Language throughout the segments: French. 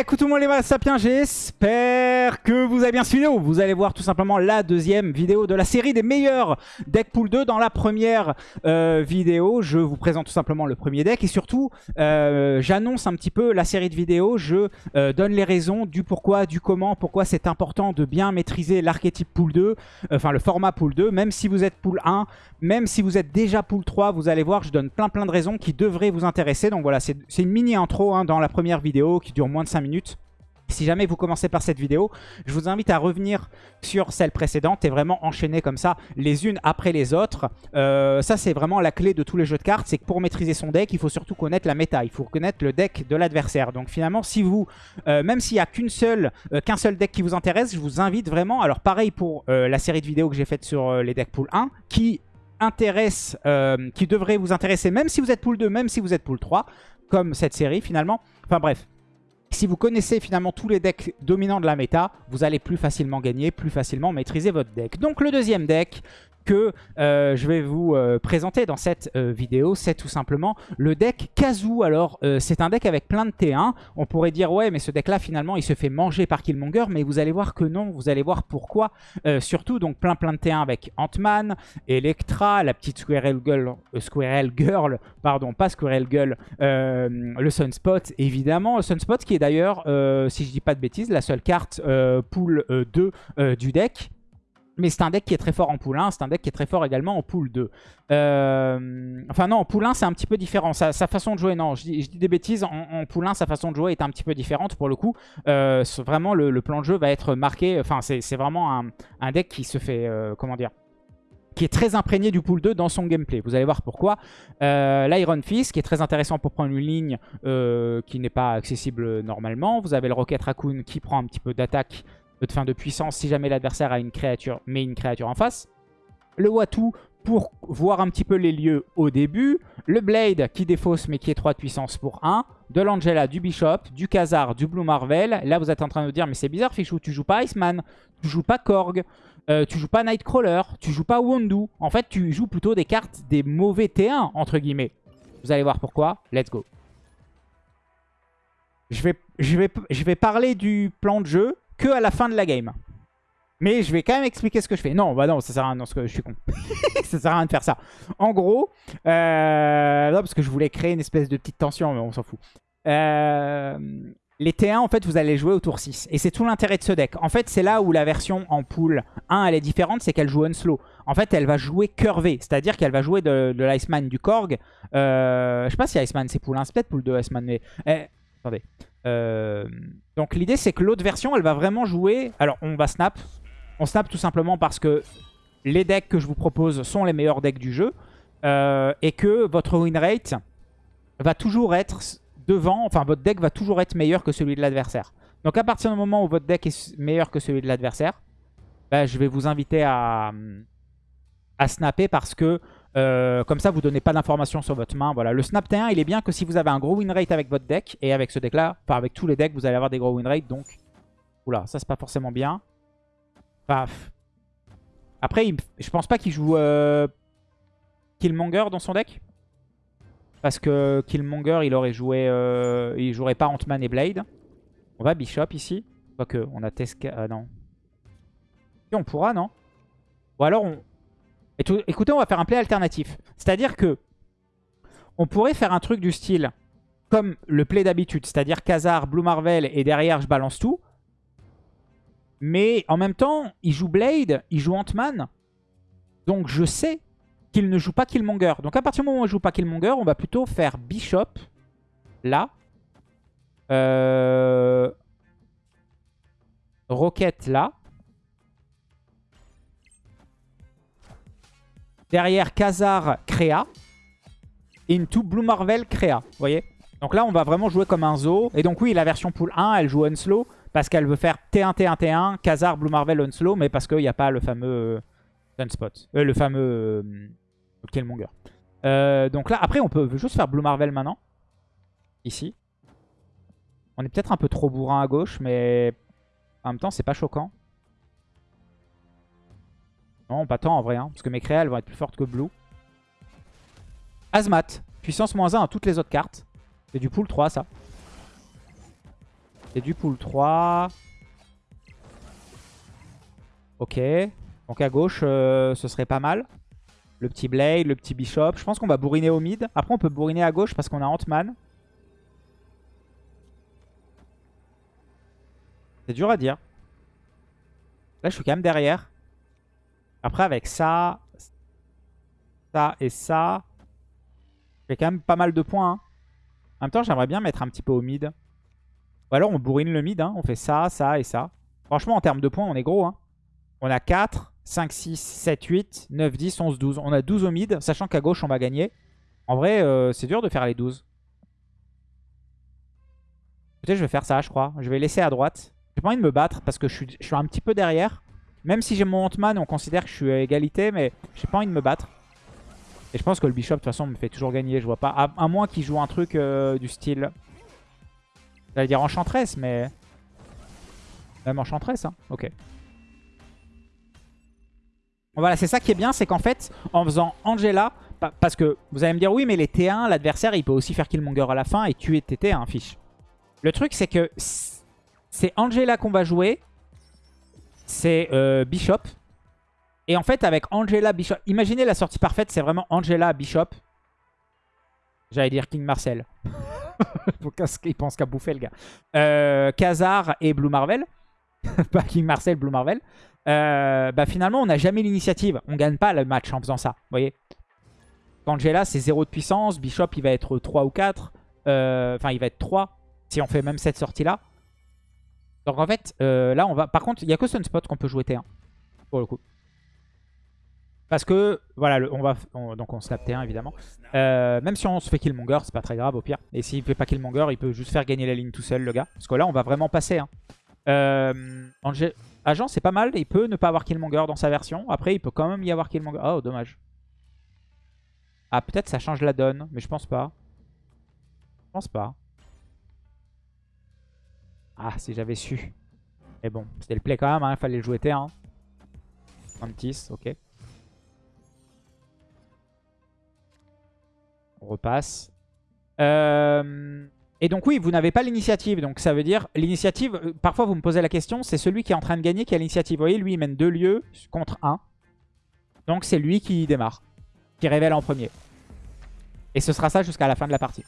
Écoute tout le monde les sapiens, j'espère que vous avez bien suivi. Vous allez voir tout simplement la deuxième vidéo de la série des meilleurs decks pool 2. Dans la première euh, vidéo, je vous présente tout simplement le premier deck et surtout, euh, j'annonce un petit peu la série de vidéos. Je euh, donne les raisons du pourquoi, du comment, pourquoi c'est important de bien maîtriser l'archétype pool 2, enfin le format pool 2, même si vous êtes pool 1, même si vous êtes déjà pool 3, vous allez voir, je donne plein plein de raisons qui devraient vous intéresser. Donc voilà, c'est une mini intro hein, dans la première vidéo qui dure moins de 5 minutes. Si jamais vous commencez par cette vidéo, je vous invite à revenir sur celle précédente et vraiment enchaîner comme ça les unes après les autres. Euh, ça, c'est vraiment la clé de tous les jeux de cartes. C'est que pour maîtriser son deck, il faut surtout connaître la méta. Il faut connaître le deck de l'adversaire. Donc finalement, si vous, euh, même s'il n'y a euh, qu'un seul deck qui vous intéresse, je vous invite vraiment, alors pareil pour la série de vidéos que j'ai faite sur les decks pool 1, qui intéresse, qui devrait vous intéresser même si vous êtes pool 2, même si vous êtes pool 3, comme cette série finalement. Enfin bref, si vous connaissez finalement tous les decks dominants de la méta, vous allez plus facilement gagner, plus facilement maîtriser votre deck. Donc le deuxième deck, que euh, je vais vous euh, présenter dans cette euh, vidéo, c'est tout simplement le deck Kazoo. Alors, c'est un deck avec plein de T1. On pourrait dire, ouais, mais ce deck-là, finalement, il se fait manger par Killmonger, mais vous allez voir que non, vous allez voir pourquoi. surtout, donc, plein plein de T1 avec Ant-Man, Electra, la petite Squirrel Girl, Squirrel Girl, pardon, pas Squirrel Girl, le Sunspot, évidemment. Le Sunspot qui est d'ailleurs, si je dis pas de bêtises, la seule carte pool 2 du deck. Mais c'est un deck qui est très fort en pool 1, c'est un deck qui est très fort également en pool 2. Euh, enfin non, en pool 1 c'est un petit peu différent. Sa, façon de jouer, non, je dis, des bêtises, en, pool 1 sa façon de jouer est un petit peu différente pour le coup. Euh, vraiment le, plan de jeu va être marqué, enfin c'est vraiment un, deck qui se fait, euh, comment dire qui est très imprégné du pool 2 dans son gameplay. Vous allez voir pourquoi. L'Iron Fist, qui est très intéressant pour prendre une ligne qui n'est pas accessible normalement. Vous avez le Rocket Raccoon qui prend un petit peu d'attaque de fin de puissance si jamais l'adversaire a une créature, met une créature en face. Le Watu pour voir un petit peu les lieux au début. Le Blade qui défausse mais qui est 3 de puissance pour 1. De l'Angela, du Bishop, du Khazar, du Blue Marvel. Là vous êtes en train de dire mais c'est bizarre Fichou, tu joues pas Iceman, tu joues pas Korg, euh, tu joues pas Nightcrawler, tu joues pas Wondu. En fait tu joues plutôt des cartes des mauvais T1 entre guillemets. Vous allez voir pourquoi. Let's go. Je vais, je vais, je vais parler du plan de jeu que à la fin de la game. Mais je vais quand même expliquer ce que je fais. Non, bah non, ça sert à rien. Non, que je suis con. ça sert à rien de faire ça. En gros, euh, parce que je voulais créer une espèce de petite tension, mais on s'en fout. Euh, les T1, en fait, vous allez jouer au tour 6. Et c'est tout l'intérêt de ce deck. En fait, c'est là où la version en pool 1, elle est différente, c'est qu'elle joue slow. En fait, elle va jouer curvé. C'est-à-dire qu'elle va jouer de, l'Iceman du Korg. Euh, je sais pas si Iceman c'est pool 1, c'est peut-être pool 2 Iceman, mais... Eh, attendez. Euh, donc l'idée c'est que l'autre version elle va vraiment jouer... Alors on va snap. On snap tout simplement parce que les decks que je vous propose sont les meilleurs decks du jeu. Euh, et que votre win rate va toujours être devant, enfin votre deck va toujours être meilleur que celui de l'adversaire. Donc à partir du moment où votre deck est meilleur que celui de l'adversaire, bah, je vais vous inviter à, à snapper parce que euh, comme ça, vous donnez pas d'informations sur votre main. Voilà, Le Snap T1, il est bien que si vous avez un gros win rate avec votre deck, et avec ce deck-là, enfin avec tous les decks, vous allez avoir des gros win rate. Donc, oula, ça c'est pas forcément bien. Paf. Après, je pense pas qu'il joue euh, Killmonger dans son deck. Parce que Killmonger, il aurait joué... Euh, il jouerait pas Ant-Man et Blade. On va Bishop ici. Quoique, on a Teska... Ah non. Si, on pourra, non? Ou alors, on, écoutez, on va faire un play alternatif. C'est-à-dire que on pourrait faire un truc du style comme le play d'habitude, c'est-à-dire Khazar, Blue Marvel et derrière je balance tout. Mais en même temps, il joue Blade, il joue Ant-Man. Donc je sais qu'il ne joue pas Killmonger. Donc à partir du moment où il ne joue pas Killmonger, on va plutôt faire Bishop là. Euh... Rocket là. Derrière, Khazar Créa. Into Blue Marvel Créa. Vous voyez Donc là, on va vraiment jouer comme un zoo. Et donc oui, la version pool 1, elle joue Unslow. Parce qu'elle veut faire T1, T1, T1, Khazar, Blue Marvel, Unslow. Mais parce qu'il n'y a pas le fameux euh, Sunspot. Euh, le fameux euh, Killmonger. Euh, donc là, après, on peut juste faire Blue Marvel maintenant. Ici. On est peut-être un peu trop bourrin à gauche, mais en même temps, c'est pas choquant. Non, pas tant en vrai, hein, parce que mes créales vont être plus fortes que Blue. Azmat, puissance moins 1 à toutes les autres cartes. C'est du pool 3 ça. C'est du pool 3. Ok. Donc à gauche, euh, ce serait pas mal. Le petit Blade, le petit Bishop. Je pense qu'on va bourriner au mid. Après, on peut bourriner à gauche parce qu'on a Ant-Man. C'est dur à dire. Là, je suis quand même derrière. Après, avec ça, ça et ça, j'ai quand même pas mal de points. hein. En même temps, j'aimerais bien mettre un petit peu au mid. Ou alors, on bourrine le mid. hein. On fait ça, ça et ça. Franchement, en termes de points, on est gros. hein. On a 4, 5, 6, 7, 8, 9, 10, 11, 12. On a 12 au mid, sachant qu'à gauche, on va gagner. En vrai, euh, c'est dur de faire les 12. Peut-être je vais faire ça, je crois. Je vais laisser à droite. J'ai pas envie de me battre parce que je suis, je suis un petit peu derrière. Même si j'ai mon Ant-Man, on considère que je suis à égalité, mais j'ai pas envie de me battre. Et je pense que le Bishop, de toute façon, me fait toujours gagner. Je vois pas. À, moins qu'il joue un truc euh, du style. J'allais dire Enchantress, mais. Même Enchantress, hein. Ok. Voilà, c'est ça qui est bien, c'est qu'en fait, en faisant Angela, pa- parce que vous allez me dire, oui, mais les T1, l'adversaire, il peut aussi faire Killmonger à la fin et tuer tes T1, fiche. Le truc, c'est que c'est Angela qu'on va jouer, c'est euh, Bishop. Et en fait, avec Angela, Bishop, imaginez la sortie parfaite, c'est vraiment Angela, Bishop. J'allais dire King Marcel. Faut qu'il pense qu'à bouffer, le gars. Euh, et Blue Marvel. Pas King Marcel, Blue Marvel. Euh, bah finalement, on n'a jamais l'initiative. On gagne pas le match en faisant ça. Voyez Angela, c'est 0 de puissance. Bishop, il va être 3 ou 4. Euh, Enfin, il va être 3 si on fait même cette sortie-là. Donc en fait, euh, là, on va... Par contre, il n'y a que Sunspot qu'on peut jouer T1. Pour le coup. Parce que, voilà, on va, on- donc on snap T1 évidemment. Euh, même si on se fait Killmonger, c'est pas très grave au pire. Et s'il fait pas Killmonger, il peut juste faire gagner la ligne tout seul, le gars. Parce que là, on va vraiment passer. Hein. Euh, Agent, c'est pas mal. Il peut ne pas avoir Killmonger dans sa version. Après, il peut quand même y avoir Killmonger. Oh, dommage. Ah, peut-être ça change la donne, mais je pense pas. Je pense pas. Ah, si j'avais su. Mais bon, c'était le play quand même, hein. il fallait le jouer T1. Mantis, ok. On repasse. Euh, Et donc oui, vous n'avez pas l'initiative. Donc ça veut dire, l'initiative, euh, parfois vous me posez la question, c'est celui qui est en train de gagner qui a l'initiative. Vous voyez, lui il mène deux lieux contre un. Donc c'est lui qui démarre, qui révèle en premier. Et ce sera ça jusqu'à la fin de la partie.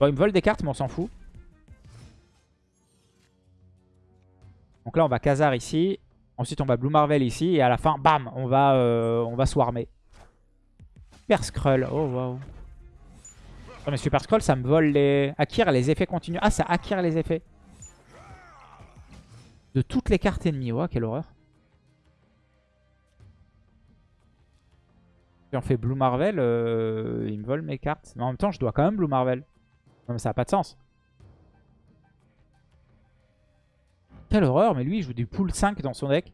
Bon, il me vole des cartes, mais on s'en fout. Donc là, on va Khazar ici. Ensuite, on va Blue Marvel ici. Et à la fin, bam, on va, euh, on va swarmer. Super Skrull. Oh, waouh. Non, mais Super Scroll, ça me vole les... Acquire les effets continus. Ah, ça acquiert les effets. De toutes les cartes ennemies. Ouah, quelle horreur. Si on fait Blue Marvel, euh, il me vole mes cartes. Mais en même temps, je dois quand même Blue Marvel. Non, mais ça n'a pas de sens. Quelle horreur, mais lui, il joue du pool 5 dans son deck.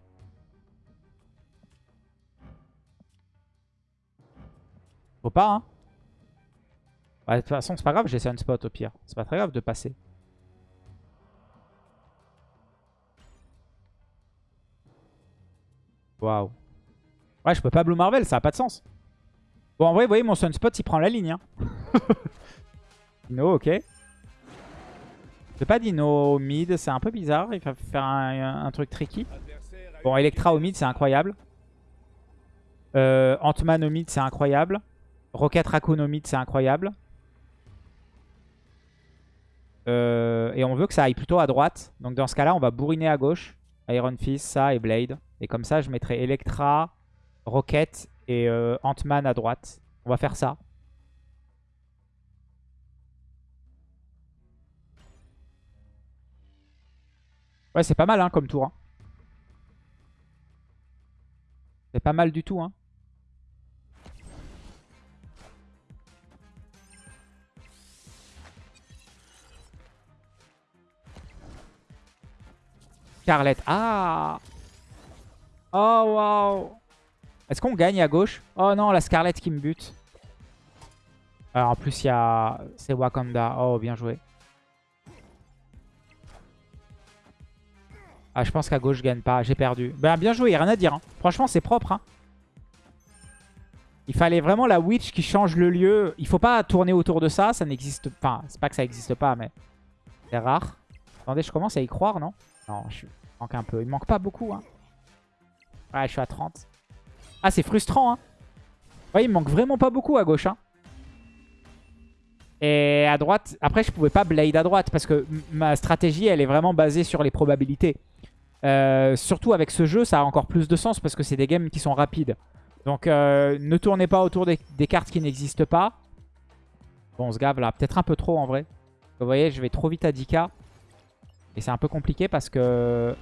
Faut pas, hein. Ouais, de toute façon, c'est pas grave, j'ai Sunspot au pire. C'est pas très grave de passer. Waouh. Ouais, je peux pas Blue Marvel, ça a pas de sens. Bon, en vrai, vous voyez, mon Sunspot, il prend la ligne. Hein. Dino, ok. C'est pas Dino au mid, c'est un peu bizarre. Il va faire un, truc tricky. Bon, Electra au mid, c'est incroyable. Euh, Ant-Man au mid, c'est incroyable. Rocket Raccoon au mid, c'est incroyable. Euh, et on veut que ça aille plutôt à droite. Donc dans ce cas-là, on va bourriner à gauche. Iron Fist, ça et Blade. Et comme ça, je mettrai Electra, Rocket et euh, Ant-Man à droite. On va faire ça. Ouais, c'est pas mal hein, comme tour. hein. C'est pas mal du tout. Hein. Scarlett. Ah Oh, waouh Est-ce qu'on gagne à gauche? Oh non, la Scarlett qui me bute. Alors, en plus, il y a... C'est Wakanda. Oh, bien joué. Ah, je pense qu'à gauche, je gagne pas. J'ai perdu. Ben, bien joué, rien à dire. hein. Franchement, c'est propre. hein. Il fallait vraiment la Witch qui change le lieu. Il faut pas tourner autour de ça. Ça n'existe pas. Enfin, c'est pas que ça n'existe pas, mais... C'est rare. Attendez, je commence à y croire, non? Non, je manque un peu. Il manque pas beaucoup, hein. Ouais, je suis à 30. Ah, c'est frustrant, hein. Ouais, il manque vraiment pas beaucoup à gauche, hein. Et à droite, après je pouvais pas blade à droite parce que ma stratégie elle est vraiment basée sur les probabilités. Euh, surtout avec ce jeu ça a encore plus de sens parce que c'est des games qui sont rapides. Donc euh, ne tournez pas autour des, cartes qui n'existent pas. Bon on se gave là, peut-être un peu trop en vrai. Vous voyez je vais trop vite à 10k. Et c'est un peu compliqué parce que...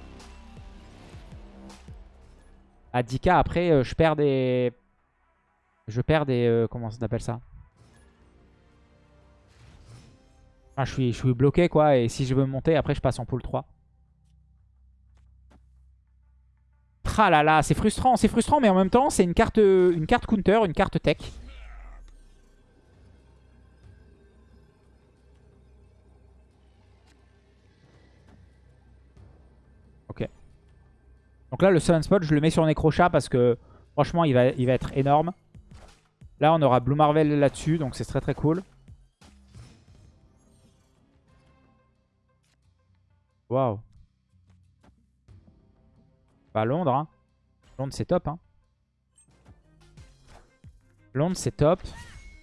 À 10k après euh, je perds des... Je perds des... comment on appelle ça? Je, suis, je suis bloqué quoi. Et si je veux monter, après je passe en pool 3. Ah là là, c'est frustrant, c'est frustrant, mais en même temps, c'est une carte, une carte counter, une carte tech. Ok. Donc là, le Summon Spot, je le mets sur Necrochat parce que franchement, il va, il va être énorme. Là, on aura Blue Marvel là-dessus, donc c'est très très cool. Waouh. Bah Londres, hein. Londres c'est top, hein. Londres c'est top.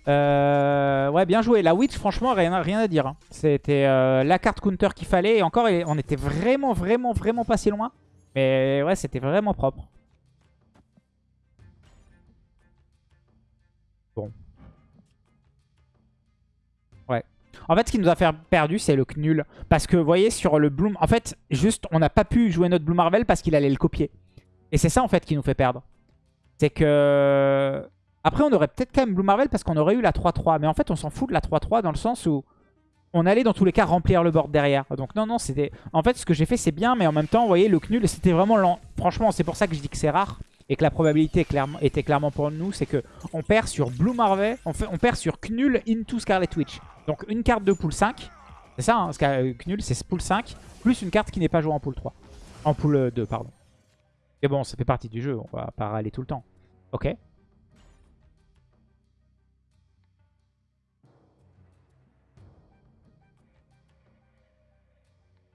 Euh, ouais, bien joué. La Witch, franchement, rien, à dire. Hein. C'était euh, la carte counter qu'il fallait. Et encore, on était vraiment, vraiment, vraiment pas si loin. Mais ouais, c'était vraiment propre. En fait, ce qui nous a fait perdu, c'est le nul. Parce que, vous voyez, sur le Bloom... En fait, juste, on n'a pas pu jouer notre Blue Marvel parce qu'il allait le copier. Et c'est ça, en fait, qui nous fait perdre. C'est que... Après, on aurait peut-être quand même Blue Marvel parce qu'on aurait eu la 3-3. Mais en fait, on s'en fout de la 3-3 dans le sens où on allait dans tous les cas remplir le board derrière. Donc non, non, c'était... En fait, ce que j'ai fait, c'est bien, mais en même temps, vous voyez, le Knul, c'était vraiment lent. Franchement, c'est pour ça que je dis que c'est rare et que la probabilité était clairement pour nous, c'est que on perd sur Blue Marvel, on, on perd sur Knul into Scarlet Witch. Donc une carte de pool 5, c'est ça, hein, Knul, c'est pool 5, plus une carte qui n'est pas jouée en pool 3. En pool 2, pardon. Mais bon, ça fait partie du jeu, on va pas aller tout le temps. Ok.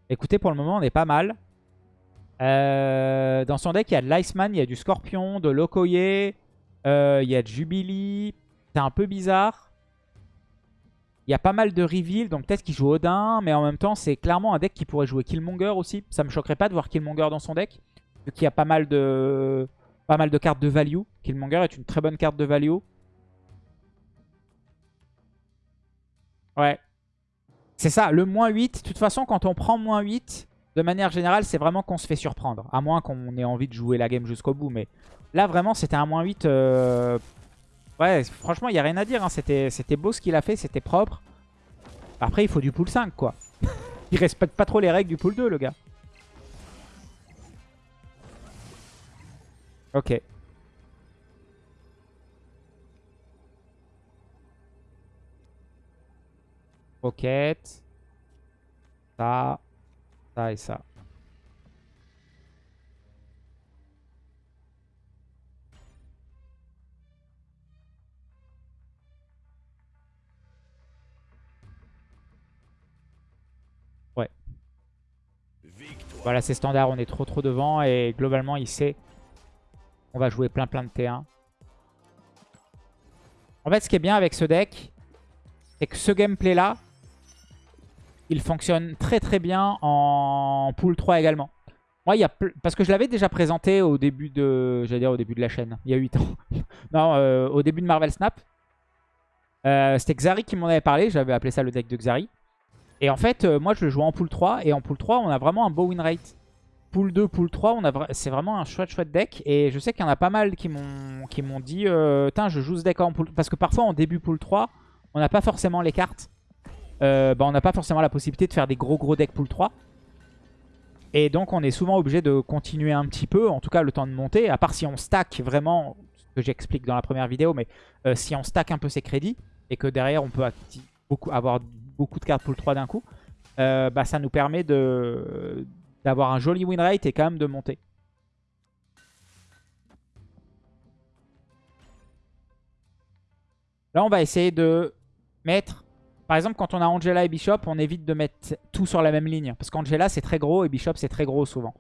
Écoutez, pour le moment, on est pas mal. Euh, dans son deck, il y a de l'Iceman, il y a du Scorpion, de Lokoye, euh, il y a de Jubilee. C'est un peu bizarre. Il y a pas mal de reveal, donc peut-être qu'il joue Odin, mais en même temps, c'est clairement un deck qui pourrait jouer Killmonger aussi. Ça me choquerait pas de voir Killmonger dans son deck, vu qu'il y a pas mal de pas mal de cartes de value. Killmonger est une très bonne carte de value. Ouais. C'est ça, le moins 8. De toute façon, quand on prend moins 8, de manière générale, c'est vraiment qu'on se fait surprendre. À moins qu'on ait envie de jouer la game jusqu'au bout. Mais là, vraiment, c'était un moins 8. Euh, ouais, franchement, il n'y a rien à dire. Hein. C'était beau ce qu'il a fait, c'était propre. Après, il faut du pool 5, quoi. il respecte pas trop les règles du pool 2, le gars. Ok. Roquette. Ça. Ça et ça. Ouais. Voilà, c'est standard, on est trop trop devant et globalement, il sait on va jouer plein plein de T1. En fait, ce qui est bien avec ce deck, c'est que ce gameplay-là, il fonctionne très très bien en pool 3 également. Moi, il y a parce que je l'avais déjà présenté au début de, j'allais dire au début de la chaîne, il y a 8 ans. non, euh, au début de Marvel Snap. Euh, c'était Xari qui m'en avait parlé, j'avais appelé ça le deck de Xari. Et en fait, euh, moi je le joue en pool 3, et en pool 3, on a vraiment un beau win rate. Pool 2, pool 3, c'est vraiment un chouette chouette deck. Et je sais qu'il y en a pas mal qui m'ont dit, tiens, je joue ce deck en pool... Parce que parfois, en début pool 3, on n'a pas forcément les cartes euh, bah, on n'a pas forcément la possibilité de faire des gros gros decks pool 3. Et donc on est souvent obligé de continuer un petit peu, en tout cas le temps de monter, à part si on stack vraiment, ce que j'explique dans la première vidéo, mais euh, si on stack un peu ses crédits, et que derrière on peut avoir beaucoup de cartes pool 3 d'un coup, euh, bah, ça nous permet d'avoir un joli win rate et quand même de monter. Là on va essayer de mettre Par exemple, quand on a Angela et Bishop, on évite de mettre tout sur la même ligne. Parce qu'Angela, c'est très gros et Bishop, c'est très gros souvent.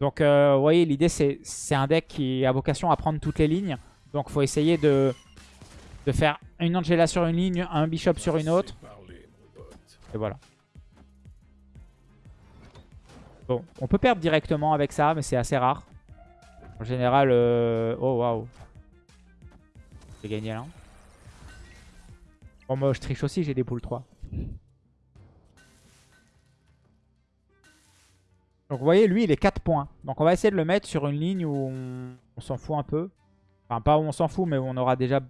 Donc, euh, vous voyez, l'idée, c'est un deck qui a vocation à prendre toutes les lignes. Donc, il faut essayer de, de faire une Angela sur une ligne, un Bishop sur une autre. Et voilà. Bon, on peut perdre directement avec ça, mais c'est assez rare. En général, euh... oh waouh. J'ai gagné là. Bon, moi je triche aussi, j'ai des poules 3. Donc vous voyez, lui il est 4 points. Donc on va essayer de le mettre sur une ligne où on, s'en fout un peu. Enfin, pas où on s'en fout, mais où on aura déjà,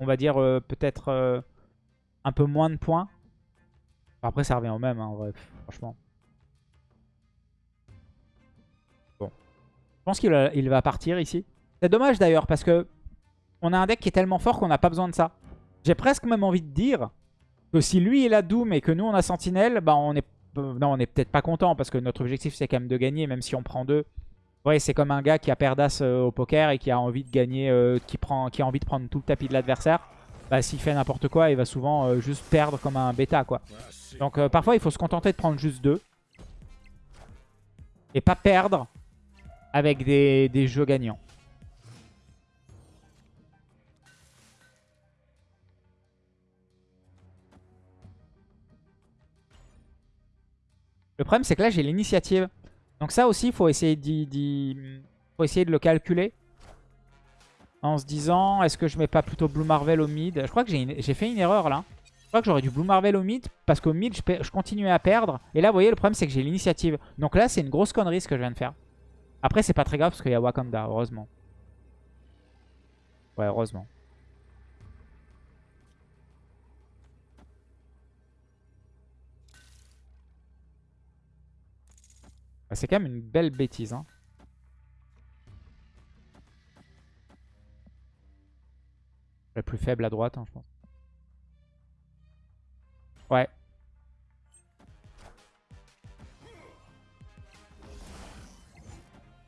on va dire, euh, peut-être euh, un peu moins de points. Après, ça revient au même, hein, franchement. Bon. Je pense qu'il va partir ici. C'est dommage d'ailleurs, parce que on a un deck qui est tellement fort qu'on n'a pas besoin de ça. J'ai presque même envie de dire que si lui il a Doom et que nous on a Sentinelle, bah on est non, on est peut-être pas content parce que notre objectif c'est quand même de gagner, même si on prend deux. Ouais, c'est comme un gars qui a perdas euh, au poker et qui a envie de gagner, euh, qui, prend, qui a envie de prendre tout le tapis de l'adversaire. Bah, s'il fait n'importe quoi, il va souvent euh, juste perdre comme un bêta, quoi. Donc parfois, il faut se contenter de prendre juste deux. Et pas perdre avec des, des jeux gagnants. Le problème, c'est que là, j'ai l'initiative. Donc ça aussi, il faut essayer, faut essayer de le calculer. En se disant, est-ce que je mets pas plutôt Blue Marvel au mid? Je crois que j'ai fait une erreur là. Je crois que j'aurais dû Blue Marvel au mid parce qu'au mid, je, je, continuais à perdre. Et là, vous voyez, le problème, c'est que j'ai l'initiative. Donc là, c'est une grosse connerie ce que je viens de faire. Après, c'est pas très grave parce qu'il y a Wakanda, heureusement. Ouais, heureusement. Bah, c'est quand même une belle bêtise. Hein. La plus faible à droite, hein, je pense. Ouais.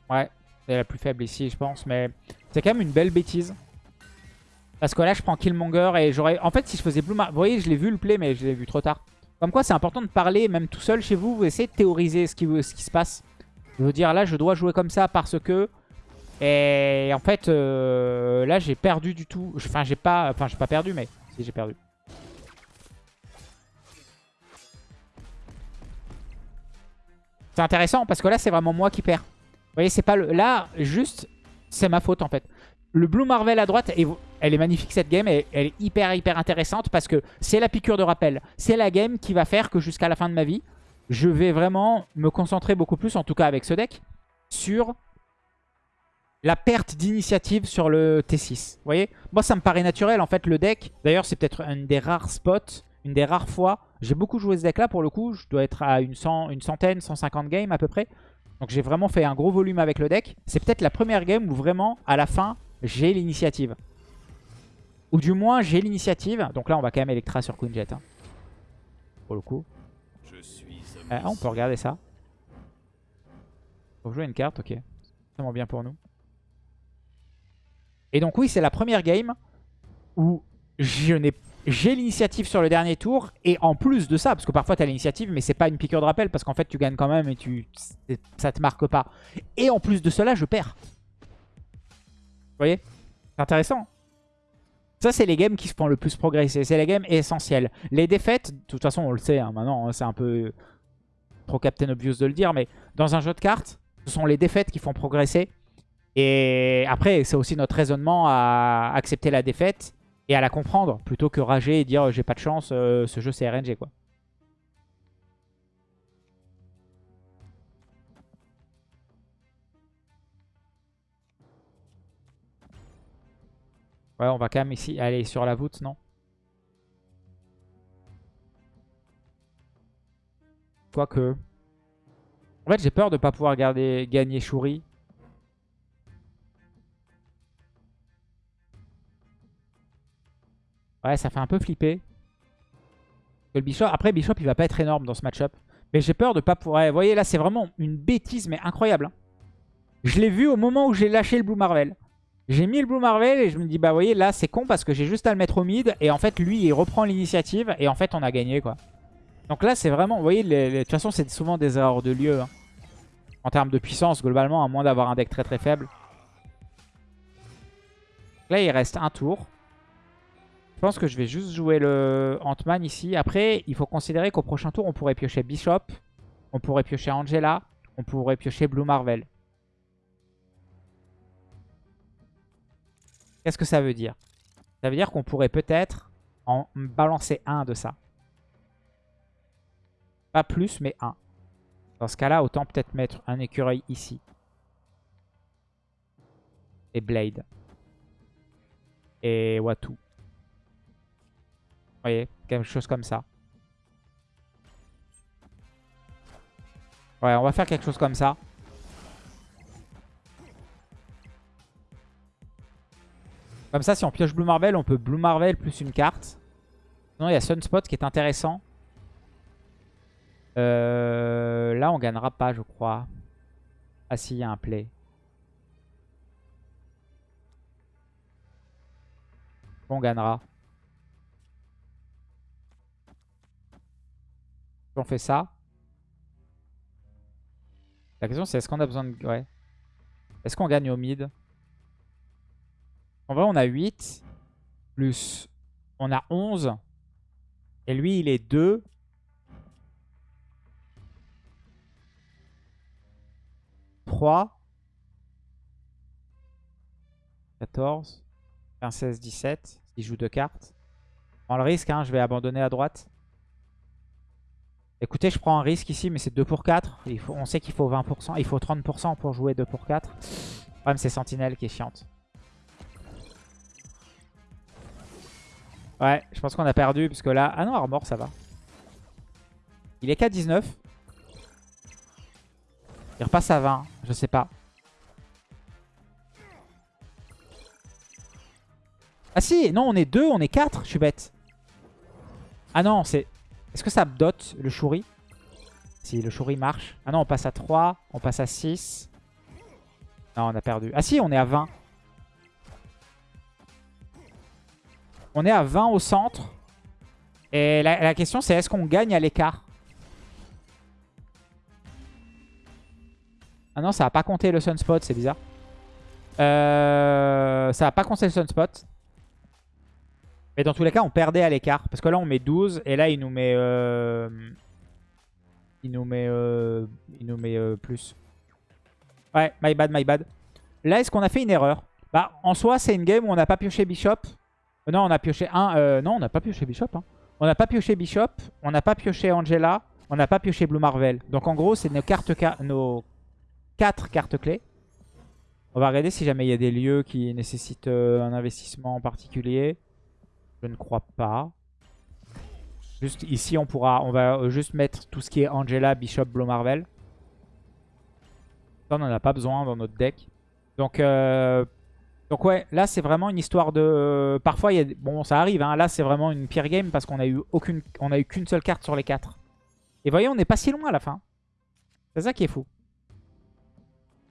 Ouais, c'est la plus faible ici, je pense. Mais c'est quand même une belle bêtise. Parce que là, je prends Killmonger et j'aurais... En fait, si je faisais Blue Mar... Vous voyez, je l'ai vu le play, mais je l'ai vu trop tard. Comme quoi, c'est important de parler, même tout seul chez vous, vous essayez de théoriser ce qui, se passe. Je veux dire, là, je dois jouer comme ça parce que... Et en fait, euh, là, j'ai perdu du tout. Enfin, j'ai pas... Enfin, j'ai pas perdu, mais... Si, j'ai perdu. C'est intéressant parce que là, c'est vraiment moi qui perds. Vous voyez, c'est pas le... Là, juste, c'est ma faute, en fait. Le Blue Marvel à droite, elle est magnifique cette game, et elle est hyper hyper intéressante parce que c'est la piqûre de rappel. C'est la game qui va faire que jusqu'à la fin de ma vie, je vais vraiment me concentrer beaucoup plus, en tout cas avec ce deck, sur la perte d'initiative sur le T6. Vous voyez? Moi, ça me paraît naturel, en fait, le deck. D'ailleurs, c'est peut-être une des rares spots, une des rares fois. J'ai beaucoup joué ce deck-là, pour le coup. Je dois être à une, une centaine, 150 games à peu près. Donc j'ai vraiment fait un gros volume avec le deck. C'est peut-être la première game où vraiment, à la fin, j'ai l'initiative. Ou du moins, j'ai l'initiative. Donc là, on va quand même Electra sur Queen Jet. Hein. Pour le coup. Ah, on peut regarder ça. Faut jouer une carte, ok. C'est vraiment bien pour nous. Et donc oui, c'est la première game où j'ai l'initiative sur le dernier tour. Et en plus de ça, parce que parfois tu as l'initiative, mais c'est pas une piqûre de rappel, parce qu'en fait tu gagnes quand même et tu ça te marque pas. Et en plus de cela, je perds voyez? C'est intéressant. Ça, c'est les games qui se font le plus progresser. C'est les games essentiels. Les défaites, de toute façon, on le sait hein, maintenant, hein, c'est un peu trop Captain Obvious de le dire, mais dans un jeu de cartes, ce sont les défaites qui font progresser. Et après, c'est aussi notre raisonnement à accepter la défaite et à la comprendre, plutôt que rager et dire j'ai pas de chance, euh, ce jeu c'est RNG quoi. Ouais, on va quand même ici aller sur la voûte, non? Quoique. En fait, j'ai peur de ne pas pouvoir garder, gagner Shuri. Ouais, ça fait un peu flipper. Le Bishop, après, Bishop, il va pas être énorme dans ce match-up. Mais j'ai peur de pas pouvoir... vous voyez, là, c'est vraiment une bêtise, mais incroyable. Hein. Je l'ai vu au moment où j'ai lâché le Blue Marvel. J'ai mis le Blue Marvel et je me dis, bah vous voyez, là c'est con parce que j'ai juste à le mettre au mid. Et en fait, lui, il reprend l'initiative et en fait, on a gagné quoi. Donc là, c'est vraiment, vous voyez, de toute façon, c'est souvent des erreurs de lieu. hein. En termes de puissance, globalement, à moins d'avoir un deck très très faible. Là, il reste un tour. Je pense que je vais juste jouer le Ant-Man ici. Après, il faut considérer qu'au prochain tour, on pourrait piocher Bishop. On pourrait piocher Angela. On pourrait piocher Blue Marvel. Qu'est-ce que ça veut dire? Ça veut dire qu'on pourrait peut-être en balancer un de ça. Pas plus, mais un. Dans ce cas-là, autant peut-être mettre un écureuil ici. Et Blade. Et Watu. Vous voyez, quelque chose comme ça. Ouais, on va faire quelque chose comme ça. Comme ça, si on pioche Blue Marvel, on peut Blue Marvel plus une carte. Sinon, il y a Sunspot qui est intéressant. Euh, là, on gagnera pas, je crois. Ah si, il y a un play. On gagnera. On fait ça. La question c'est est-ce qu'on a besoin de... Ouais. Est-ce qu'on gagne au mid? En vrai on a 8. Plus on a 11. Et lui il est 2. « 3, 14, 15, 16, 17. Il joue deux cartes. Prends le risque, hein, je vais abandonner à droite. Écoutez, je prends un risque ici, mais c'est 2 pour 4. Il faut, on sait qu'il faut 20%, il faut 30% pour jouer 2 pour 4. Le problème, c'est Sentinelle qui est chiante. Ouais, je pense qu'on a perdu, parce que là... Ah non, Armor, ça va. Il est qu'à 19. Il repasse à 20, je sais pas. Ah si, non, on est 2, on est 4, je suis bête. Ah non, c'est... Est-ce que ça dot le Shuri? Si, le Shuri marche. Ah non, on passe à 3, on passe à 6. Non, on a perdu. Ah si, on est à 20. On est à 20 au centre. Et la, question, c'est est-ce qu'on gagne à l'écart? Ah non, ça va pas compter le Sunspot, c'est bizarre. Euh, ça va pas compter le Sunspot. Mais dans tous les cas, on perdait à l'écart. Parce que là, on met 12. Et là, il nous met... Euh... Il nous met... Euh... Il nous met euh, plus. Ouais, my bad, my bad. Là, est-ce qu'on a fait une erreur? Bah, en soi, c'est une game où on n'a pas pioché Bishop. Euh, non, on a pioché un... Euh, non, on n'a pas pioché Bishop. Hein. On n'a pas pioché Bishop. On n'a pas pioché Angela. On n'a pas pioché Blue Marvel. Donc, en gros, c'est nos cartes... Nos 4 cartes clés. On va regarder si jamais il y a des lieux qui nécessitent euh, un investissement en particulier. Je ne crois pas. Juste ici, on pourra, on va juste mettre tout ce qui est Angela, Bishop, Blue Marvel. Ça, on n'en a pas besoin dans notre deck. Donc, donc ouais, là, c'est vraiment une histoire de... parfois, il y a... bon, ça arrive. Hein. Là, c'est vraiment une pire game parce qu'on a eu aucune, on a eu qu'une seule carte sur les 4. Et voyez, on n'est pas si loin à la fin. C'est ça qui est fou.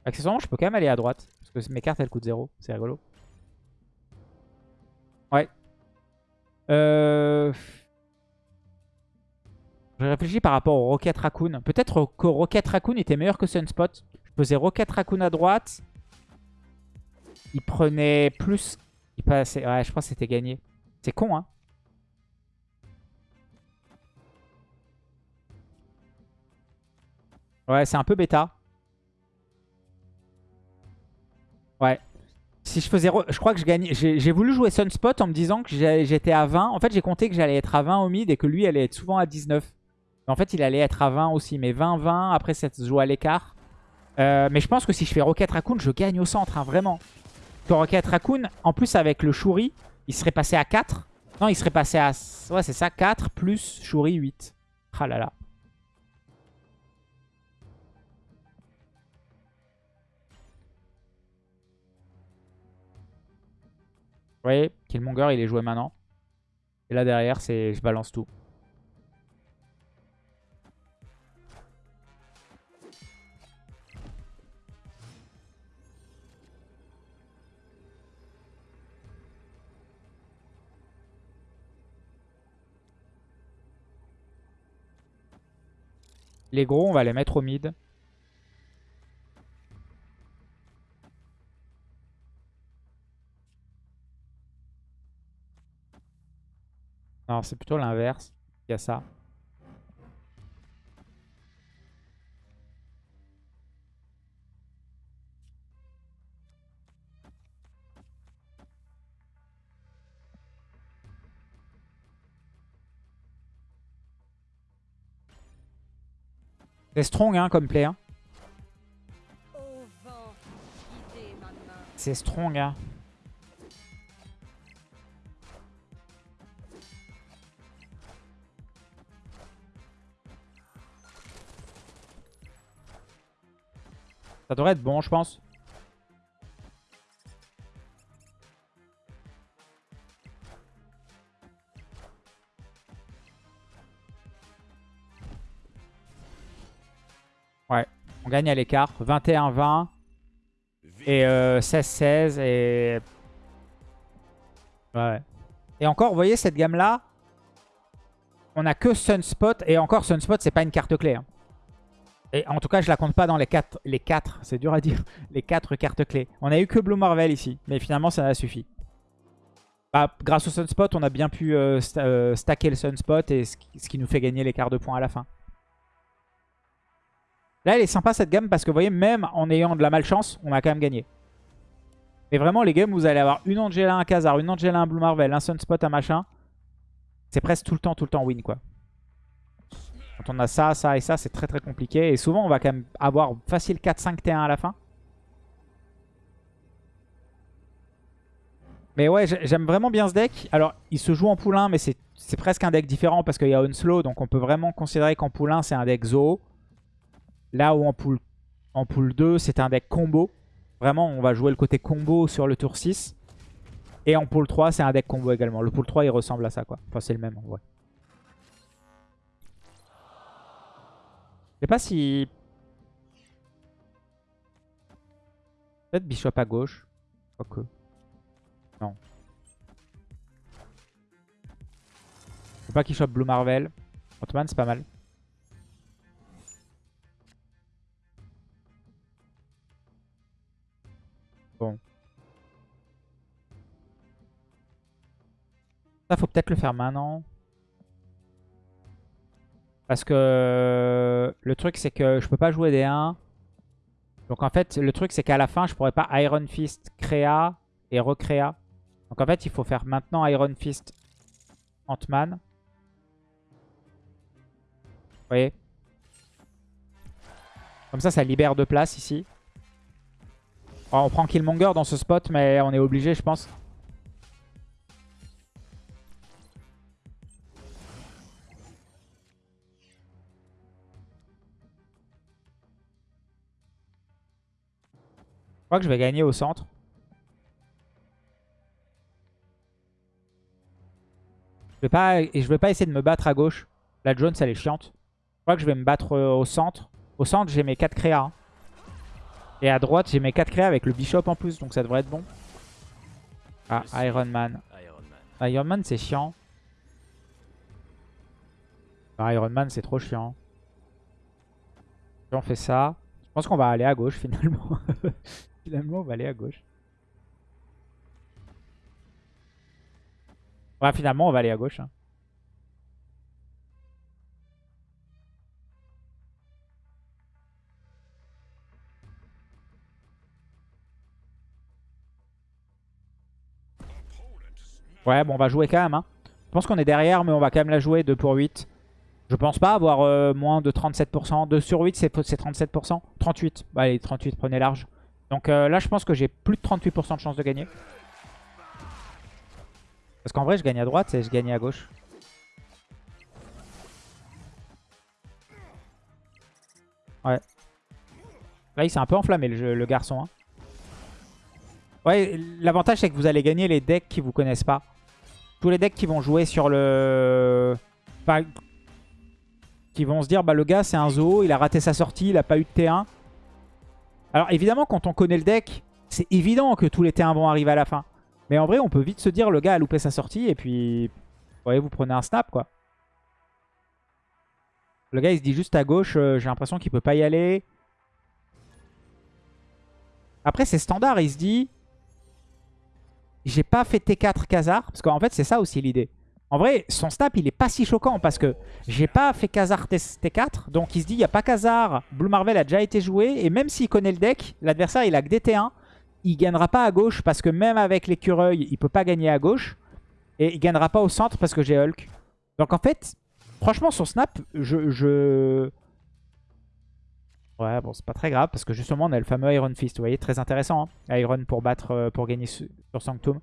Accessoirement, je peux quand même aller à droite. Parce que mes cartes, elles coûtent 0. C'est rigolo. Ouais. Euh... Je réfléchis par rapport au Rocket Raccoon. Peut-être que Rocket Raccoon était meilleur que Sunspot. Je faisais Rocket Raccoon à droite. Il prenait plus... Il passait... Ouais, je pense que c'était gagné. C'est con, hein Ouais, c'est un peu bêta. Ouais. Si je faisais... Je crois que je gagnais... J'ai voulu jouer Sunspot en me disant que j'étais à 20. En fait, j'ai compté que j'allais être à 20 au mid et que lui allait être souvent à 19. En fait, il allait être à 20 aussi. Mais 20-20, après, ça se joue à l'écart. Euh, mais je pense que si je fais Rocket Raccoon, je gagne au centre, hein, vraiment. Que Rocket Raccoon, en plus avec le Shuri, il serait passé à 4. Non, il serait passé à... Ouais, c'est ça, 4 plus Shuri 8. Ah là là. Vous voyez, Killmonger, il est joué maintenant. Et là, derrière, c'est je balance tout. Les gros, on va les mettre au mid. Non, c'est plutôt l'inverse. Il y a ça. C'est strong hein, comme play. C'est strong. Hein. Ça devrait être bon, je pense. Gagne à l'écart. 21-20 et 16-16 euh, et... Ouais. Et encore, vous voyez, cette gamme-là, on a que Sunspot. Et encore, Sunspot, c'est pas une carte clé. Hein. Et en tout cas, je la compte pas dans les 4. Les 4, c'est dur à dire. Les 4 cartes clés. On a eu que Blue Marvel ici. Mais finalement, ça a suffi. Bah, grâce au Sunspot, on a bien pu euh, euh, stacker le Sunspot. Et ce qui nous fait gagner quarts de points à la fin. Là, elle est sympa cette gamme parce que vous voyez, même en ayant de la malchance, on a quand même gagné. Mais vraiment, les games, vous allez avoir une Angela, un Khazar, une Angela, un Blue Marvel, un Sunspot, un machin. C'est presque tout le temps, tout le temps win, quoi. Quand on a ça, ça et ça, c'est très très compliqué. Et souvent, on va quand même avoir facile 4-5 T1 à la fin. Mais ouais, j'aime vraiment bien ce deck. Alors, il se joue en 1, mais c'est presque un deck différent parce qu'il y a Unslow. Donc, on peut vraiment considérer qu'en 1, c'est un deck Zoo. Là où en pool, en pool 2, c'est un deck combo. Vraiment, on va jouer le côté combo sur le tour 6. Et en pool 3, c'est un deck combo également. Le pool 3, il ressemble à ça, quoi. Enfin, c'est le même, en vrai. Je sais pas si... Peut-être Bishop à gauche. Quoique. Non. Je pas qu'il chope Blue Marvel. Ottoman, c'est pas mal. Bon. Ça, faut peut-être le faire maintenant. Parce que le truc, c'est que je peux pas jouer des 1. Donc en fait, le truc, c'est qu'à la fin, je pourrais pas Iron Fist créa et recréa. Donc en fait, il faut faire maintenant Iron Fist Ant-Man. Vous voyez? Comme ça, ça libère de place ici on prend Killmonger dans ce spot, mais on est obligé, je pense. Je crois que je vais gagner au centre. Je vais pas, je vais pas essayer de me battre à gauche. La Jones, elle est chiante. Je crois que je vais me battre euh, au centre. Au centre, j'ai mes 4 créas. Hein. Et à droite, j'ai mes 4 créas avec le Bishop en plus, donc ça devrait être bon. Ah, Iron Man. Iron Man, c'est chiant. Iron Man, c'est trop chiant. on fait ça. Je pense qu'on va aller à gauche finalement. finalement, on va aller à gauche. Ouais, finalement, on va aller à gauche. Hein. Ouais, bon, on va jouer quand même. Hein. Je pense qu'on est derrière, mais on va quand même la jouer 2 pour 8. Je pense pas avoir euh, moins de 37%. 2 sur 8, c'est 37%. 38. Bah, allez, 38, prenez large. Donc euh, là, je pense que j'ai plus de 38% de chance de gagner. Parce qu'en vrai, je gagne à droite et je gagne à gauche. Ouais. Là, il s'est un peu enflammé, le, garçon. Hein. Ouais, l'avantage c'est que vous allez gagner les decks qui vous connaissent pas. Tous les decks qui vont jouer sur le... Qui vont se dire, bah le gars c'est un zoo, il a raté sa sortie, il a pas eu de T1. Alors évidemment, quand on connaît le deck, c'est évident que tous les T1 vont arriver à la fin. Mais en vrai, on peut vite se dire, le gars a loupé sa sortie, et puis... Vous voyez, vous prenez un snap, quoi. Le gars, il se dit juste à gauche, euh, j'ai l'impression qu'il peut pas y aller. Après, c'est standard. Il se dit, j'ai pas fait T4 Khazar. Parce qu'en fait, c'est ça aussi l'idée. En vrai, son snap, il est pas si choquant parce que j'ai pas fait Khazar T4. Donc, il se dit, il n'y a pas Khazar. Blue Marvel a déjà été joué. Et même s'il connaît le deck, l'adversaire, il a que DT1. Il gagnera pas à gauche parce que même avec l'écureuil, il peut pas gagner à gauche. Et il gagnera pas au centre parce que j'ai Hulk. Donc, en fait, franchement, son snap, je... Ouais, bon, c'est pas très grave parce que justement, on a le fameux Iron Fist. Vous voyez, très intéressant. Hein Iron pour battre, euh, pour gagner sur Sanctum.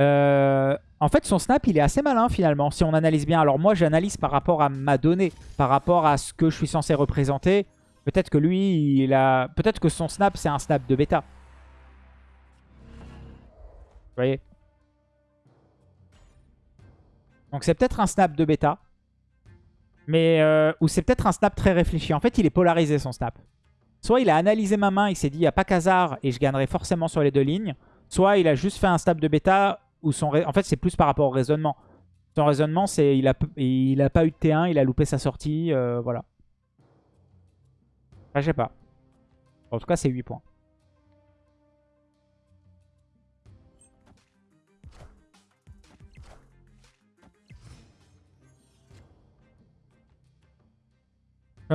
Euh, en fait, son snap, il est assez malin finalement, si on analyse bien. Alors moi, j'analyse par rapport à ma donnée, par rapport à ce que je suis censé représenter. Peut-être que lui, il a... Peut-être que son snap, c'est un snap de bêta. Vous voyez Donc c'est peut-être un snap de bêta. Mais euh, ou c'est peut-être un snap très réfléchi. En fait, il est polarisé son snap. Soit il a analysé ma main, il s'est dit, il n'y a pas qu'hasard et je gagnerai forcément sur les deux lignes. Soit il a juste fait un snap de bêta où son... En fait, c'est plus par rapport au raisonnement. Son raisonnement, c'est il a, il a pas eu de T1, il a loupé sa sortie, euh, voilà. Enfin, je sais pas. En tout cas, c'est 8 points.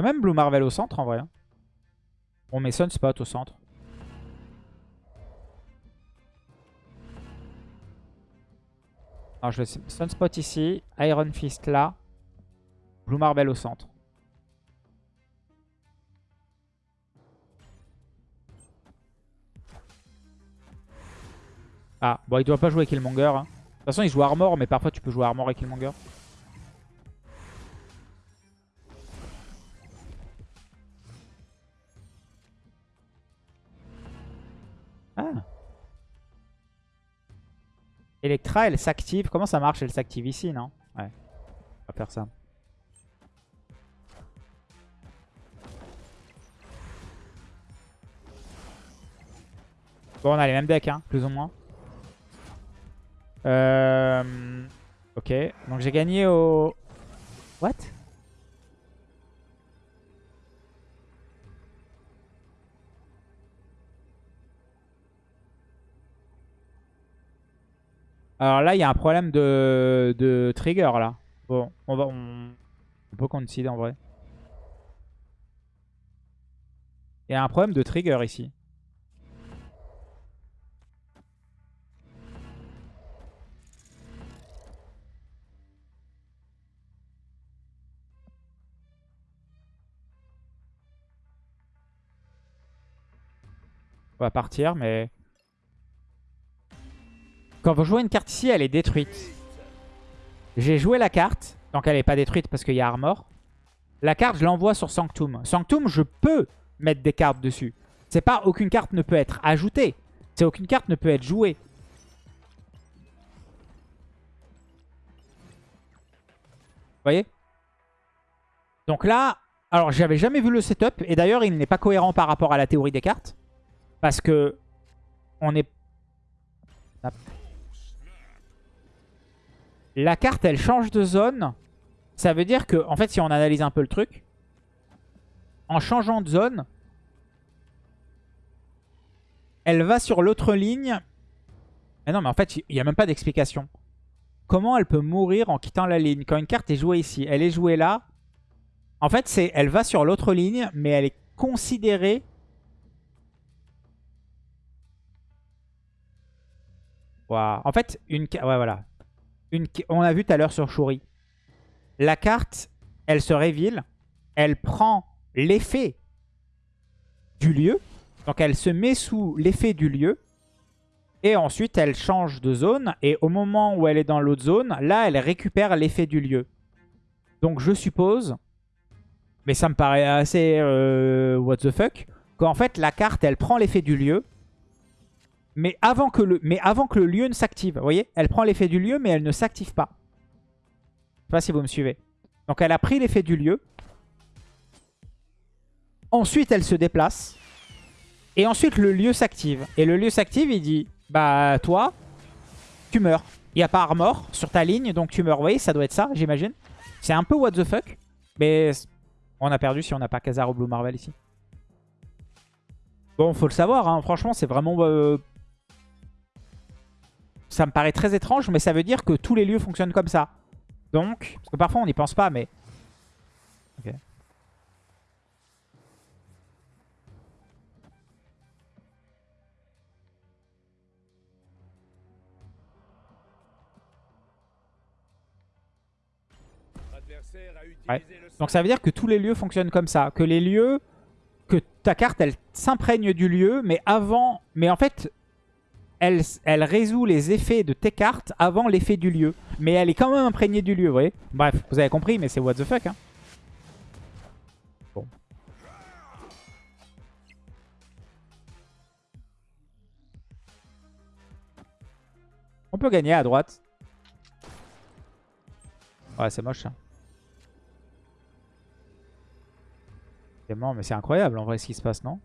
Même Blue Marvel au centre en vrai. On met Sunspot au centre. Sunspot ici, Iron Fist là, Blue Marvel au centre. Ah, bon il doit pas jouer Killmonger. Hein. De toute façon il joue Armor, mais parfois tu peux jouer Armor et Killmonger. Electra, elle s'active. Comment ça marche Elle s'active ici, non? Ouais. On va faire ça. Bon, on a les mêmes decks, hein, plus ou moins. Euh... Ok. Donc j'ai gagné au... What? Alors là, il y a un problème de, trigger là. Bon, on va, on, peut qu'on décide en vrai. Il y a un problème de trigger ici. On va partir, mais... Quand vous jouez une carte ici, elle est détruite. J'ai joué la carte, donc elle n'est pas détruite parce qu'il y a Armor. La carte, je l'envoie sur Sanctum. Sanctum, je peux mettre des cartes dessus. C'est pas aucune carte ne peut être ajoutée. C'est aucune carte ne peut être jouée. Vous voyez? Donc là, alors j'avais jamais vu le setup. Et d'ailleurs, il n'est pas cohérent par rapport à la théorie des cartes. Parce que on est... La carte, elle change de zone. Ça veut dire que, en fait, si on analyse un peu le truc, en changeant de zone, elle va sur l'autre ligne. Mais non, mais en fait, il n'y a même pas d'explication. Comment elle peut mourir en quittant la ligne? Quand une carte est jouée ici, elle est jouée là. En fait, c'est elle va sur l'autre ligne, mais elle est considérée... En fait, une... Ouais, voilà on a vu tout à l'heure sur Shuri. La carte, elle se révèle, elle prend l'effet du lieu. Donc elle se met sous l'effet du lieu. Et ensuite, elle change de zone. Et au moment où elle est dans l'autre zone, là, elle récupère l'effet du lieu. Donc je suppose, mais ça me paraît assez euh, what the fuck, qu'en fait, la carte, elle prend l'effet du lieu mais avant que le, mais avant que le lieu ne s'active. Vous voyez Elle prend l'effet du lieu, mais elle ne s'active pas. Je sais pas si vous me suivez. Donc elle a pris l'effet du lieu. Ensuite, elle se déplace. Et ensuite, le lieu s'active. Et le lieu s'active, il dit, bah toi, tu meurs. Il n'y a pas armor sur ta ligne, donc tu meurs. Vous voyez, ça doit être ça, j'imagine. C'est un peu what the fuck. Mais on a perdu si on n'a pas Khazar ou Blue Marvel ici. Bon, faut le savoir, hein. franchement, c'est vraiment... Euh, ça me paraît très étrange, mais ça veut dire que tous les lieux fonctionnent comme ça. Donc, parce que parfois on n'y pense pas, mais... Ok. Donc ça veut dire que tous les lieux fonctionnent comme ça. Que les lieux, que ta carte, elle s'imprègne du lieu, mais avant... Mais en fait, elle, résout les effets de tes cartes avant l'effet du lieu. Mais elle est quand même imprégnée du lieu, vous voyez Bref, vous avez compris, mais c'est what the fuck, hein. Bon. On peut gagner à droite. Ouais, c'est moche, ça. mais c'est incroyable en vrai ce qui se passe, non?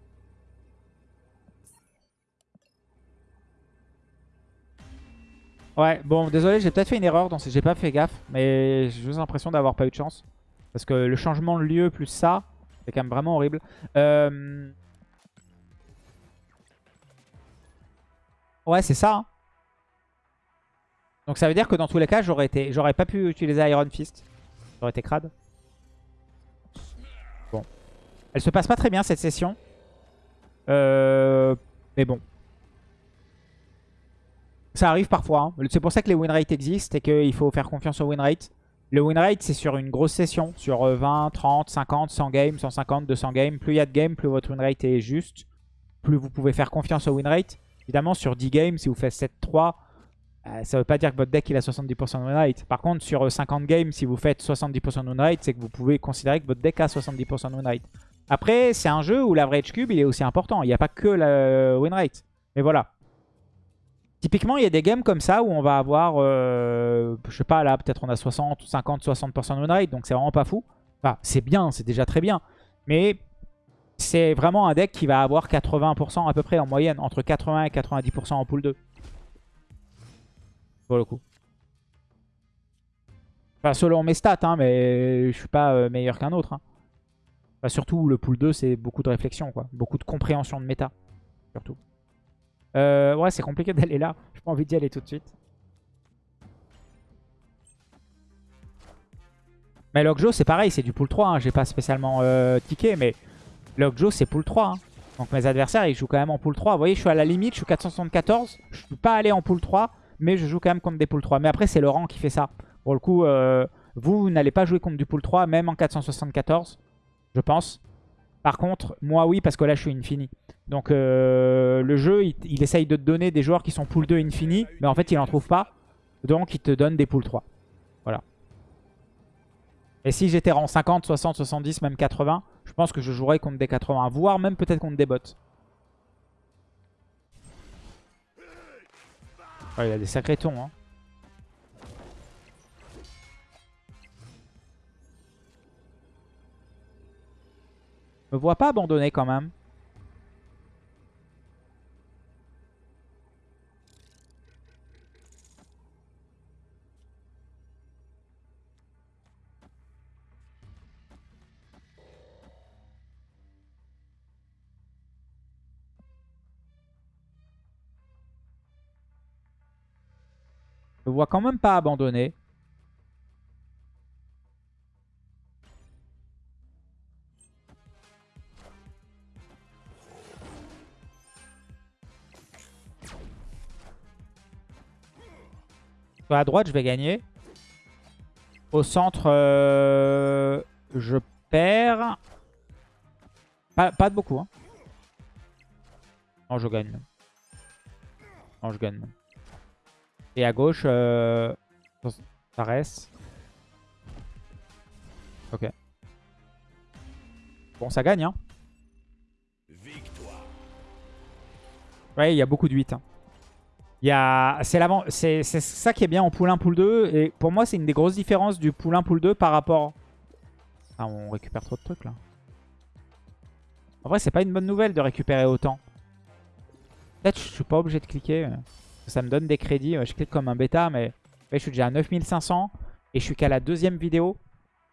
Ouais, bon, désolé, j'ai peut-être fait une erreur, j'ai pas fait gaffe, mais j'ai juste l'impression d'avoir pas eu de chance. Parce que le changement de lieu plus ça, c'est quand même vraiment horrible. Euh, ouais, c'est ça. Hein. Donc ça veut dire que dans tous les cas, j'aurais été, j'aurais pas pu utiliser Iron Fist. J'aurais été crade. Elle se passe pas très bien cette session. Euh, mais bon. Ça arrive parfois. Hein. C'est pour ça que les win rates existent et qu'il faut faire confiance au win rate. Le win rate, c'est sur une grosse session. Sur 20, 30, 50, 100 games, 150, 200 games. Plus il y a de games, plus votre win rate est juste. Plus vous pouvez faire confiance au win rate. Évidemment, sur 10 games, si vous faites 7-3, euh, ça ne veut pas dire que votre deck a 70% de win rate. Par contre, sur 50 games, si vous faites 70% de win rate, c'est que vous pouvez considérer que votre deck a 70% de win rate. Après, c'est un jeu où l'average cube, il est aussi important. Il n'y a pas que la win rate. Mais voilà. Typiquement, il y a des games comme ça où on va avoir, euh, je sais pas, là, peut-être on a 60, 50, 60% de win rate. Donc c'est vraiment pas fou. Enfin, c'est bien, c'est déjà très bien. Mais c'est vraiment un deck qui va avoir 80% à peu près en moyenne. Entre 80 et 90% en pool 2. Pour le coup. Enfin, selon mes stats, hein, mais je suis pas euh, meilleur qu'un autre. Hein surtout, le pool 2, c'est beaucoup de réflexion, quoi. Beaucoup de compréhension de méta, surtout. Euh, ouais, c'est compliqué d'aller là. J'ai pas envie d'y aller tout de suite. Mais Lockjaw, c'est pareil, c'est du pool 3. Hein. J'ai pas spécialement euh, mais Lockjaw, c'est pool 3. Hein. Donc mes adversaires, ils jouent quand même en pool 3. Vous voyez, je suis à la limite, je suis 474. Je suis pas allé en pool 3, mais je joue quand même contre des pool 3. Mais après, c'est rang qui fait ça. Pour le coup, euh, vous n'allez pas jouer contre du pool 3, même en 474 je pense. Par contre, moi oui, parce que là je suis infini. Donc euh, le jeu, il, essaye de te donner des joueurs qui sont pool 2 infini, mais en fait il en trouve pas. Donc il te donne des pool 3. Voilà. Et si j'étais rang 50, 60, 70, même 80, je pense que je jouerais contre des 80, voire même peut-être contre des bots. il a des sacrés tons. Hein. Me vois pas abandonner quand même. me vois quand même pas abandonner. À droite, je vais gagner. Au centre, euh, je perds. Pas, de beaucoup. Hein. Non, je gagne. Non, je gagne. Et à gauche, euh, ça reste. Ok. Bon, ça gagne. Hein. Ouais, il y a beaucoup de 8. Hein. C'est ça qui est bien en pool 1, pool 2. Et pour moi, c'est une des grosses différences du pool 1, pool 2 par rapport... Ah, on récupère trop de trucs là. En vrai, c'est pas une bonne nouvelle de récupérer autant. Peut-être je suis pas obligé de cliquer. Ça me donne des crédits. Je clique comme un bêta, mais je suis déjà à 9500. Et je suis qu'à la deuxième vidéo.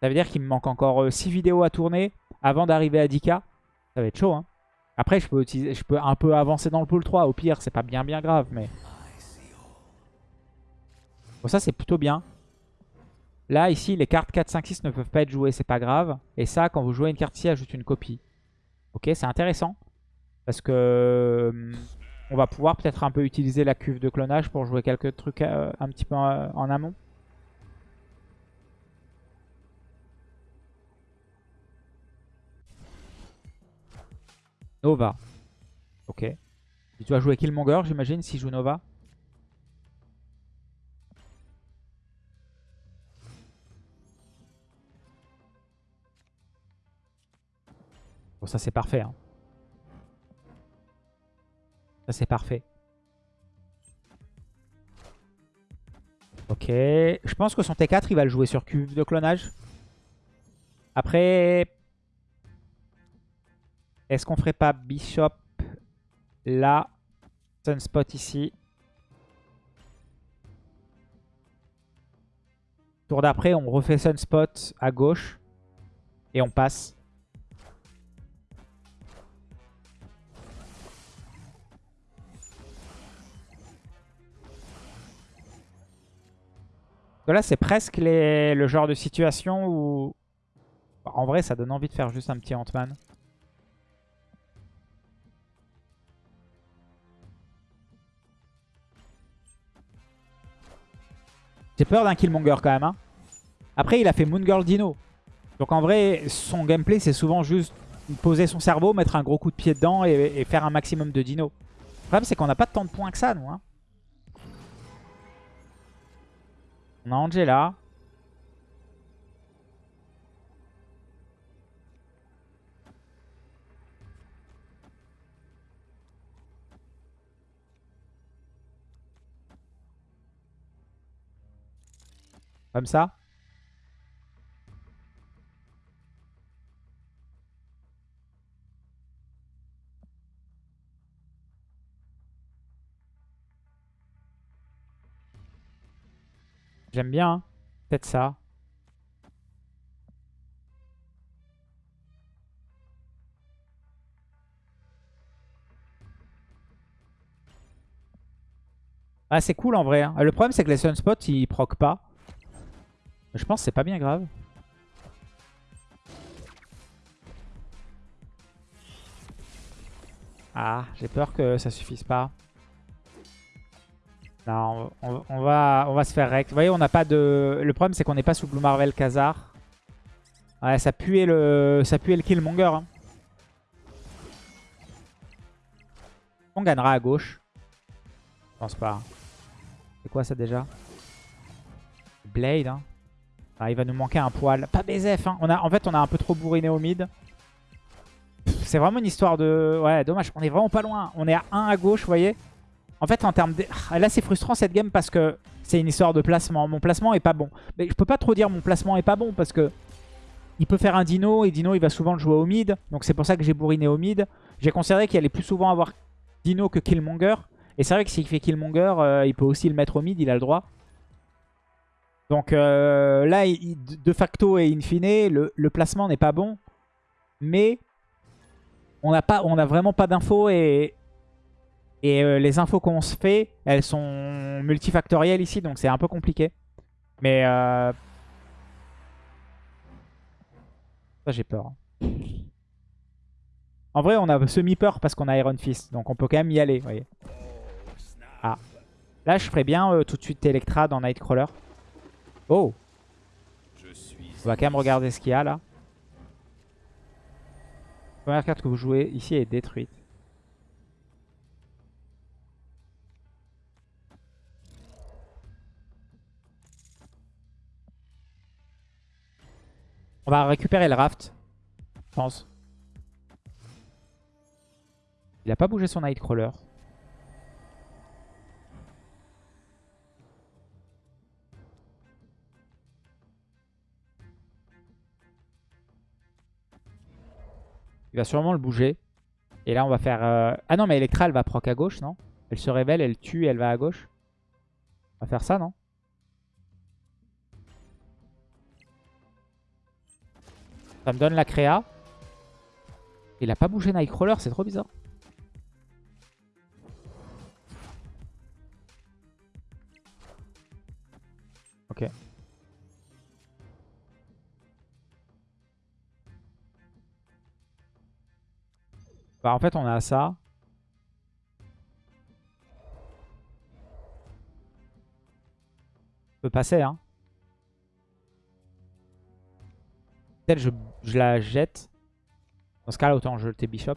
Ça veut dire qu'il me manque encore 6 vidéos à tourner avant d'arriver à 10k. Ça va être chaud. Hein. Après, je peux, utiliser, je peux un peu avancer dans le pool 3. Au pire, c'est pas bien bien grave. mais... Bon, ça, c'est plutôt bien. Là, ici, les cartes 4, 5, 6 ne peuvent pas être jouées. C'est pas grave. Et ça, quand vous jouez une carte ici, ajoute une copie. Ok, c'est intéressant. Parce que... Hum, on va pouvoir peut-être un peu utiliser la cuve de clonage pour jouer quelques trucs euh, un petit peu en amont. Nova. Ok. Il doit jouer Killmonger, j'imagine, s'il joue Nova. Bon, ça c'est parfait. Hein. Ça c'est parfait. Ok. Je pense que son T4, il va le jouer sur cuve de clonage. Après, est-ce qu'on ferait pas Bishop là, Sunspot ici? Tour d'après, on refait Sunspot à gauche et on passe. Là, c'est presque le genre de situation où... En vrai, ça donne envie de faire juste un petit Ant-Man. J'ai peur d'un Killmonger quand même. Hein. Après, il a fait Moon Girl Dino. Donc en vrai, son gameplay, c'est souvent juste poser son cerveau, mettre un gros coup de pied dedans et, faire un maximum de dino. Le problème, c'est qu'on n'a pas tant de points que ça, nous. Hein. On a Angela. Comme ça? J'aime bien. Hein. Peut-être ça. Ah, c'est cool en vrai. Hein. Le problème, c'est que les sunspots, ils proc pas. Je pense que c'est pas bien grave. Ah, j'ai peur que ça suffise pas. Non, on, va, se faire rect. Vous voyez, on n'a pas de... Le problème, c'est qu'on n'est pas sous Blue Marvel Khazar. Ouais, ça puait le, Killmonger. Hein. On gagnera à gauche. Je pense pas. C'est quoi ça déjà? Blade, hein. Ah, il va nous manquer un poil. Pas BZF, hein. On en fait, on a un peu trop bourriné au mid. C'est vraiment une histoire de... Ouais, dommage. On est vraiment pas loin. On est à 1 à gauche, vous voyez. En fait, en termes de... Ah, là, c'est frustrant cette game parce que c'est une histoire de placement. Mon placement est pas bon. Mais je peux pas trop dire mon placement est pas bon parce que... Il peut faire un Dino et Dino, il va souvent le jouer au mid. Donc c'est pour ça que j'ai bourriné au mid. J'ai considéré qu'il allait plus souvent avoir Dino que Killmonger. Et c'est vrai que s'il fait Killmonger, euh, il peut aussi le mettre au mid, il a le droit. Donc euh, là, de facto et in fine, le, placement n'est pas bon. Mais on n'a vraiment pas d'infos et, et euh, les infos qu'on se fait, elles sont multifactorielles ici, donc c'est un peu compliqué. Mais euh... ça j'ai peur. Hein. En vrai, on a semi-peur parce qu'on a Iron Fist, donc on peut quand même y aller, voyez. Ah. Là, je ferais bien euh, tout de suite Electra dans Nightcrawler. Oh On va quand même regarder ce qu'il y a là. La première carte que vous jouez ici est détruite. On va récupérer le raft, je pense. Il a pas bougé son Nightcrawler. Il va sûrement le bouger. Et là, on va faire... Euh, ah non, mais Electra, elle va proc à gauche, non? Elle se révèle, elle tue, elle va à gauche. On va faire ça, non? Ça me donne la créa. Il a pas bougé Nightcrawler, c'est trop bizarre. Ok. Bah en fait on a ça. On peut passer hein. Je, je la jette. Dans ce cas-là, autant jeter Bishop.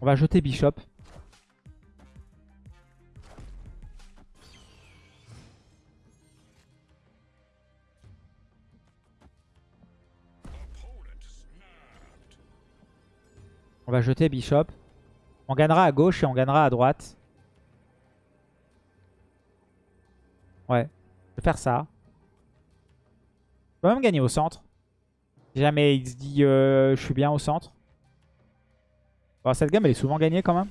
On va jeter Bishop. On va jeter Bishop. On gagnera à gauche et on gagnera à droite. Ouais, je vais faire ça. Je peux même gagner au centre. Si jamais il se dit euh, je suis bien au centre. Cette gamme elle est souvent gagnée quand même.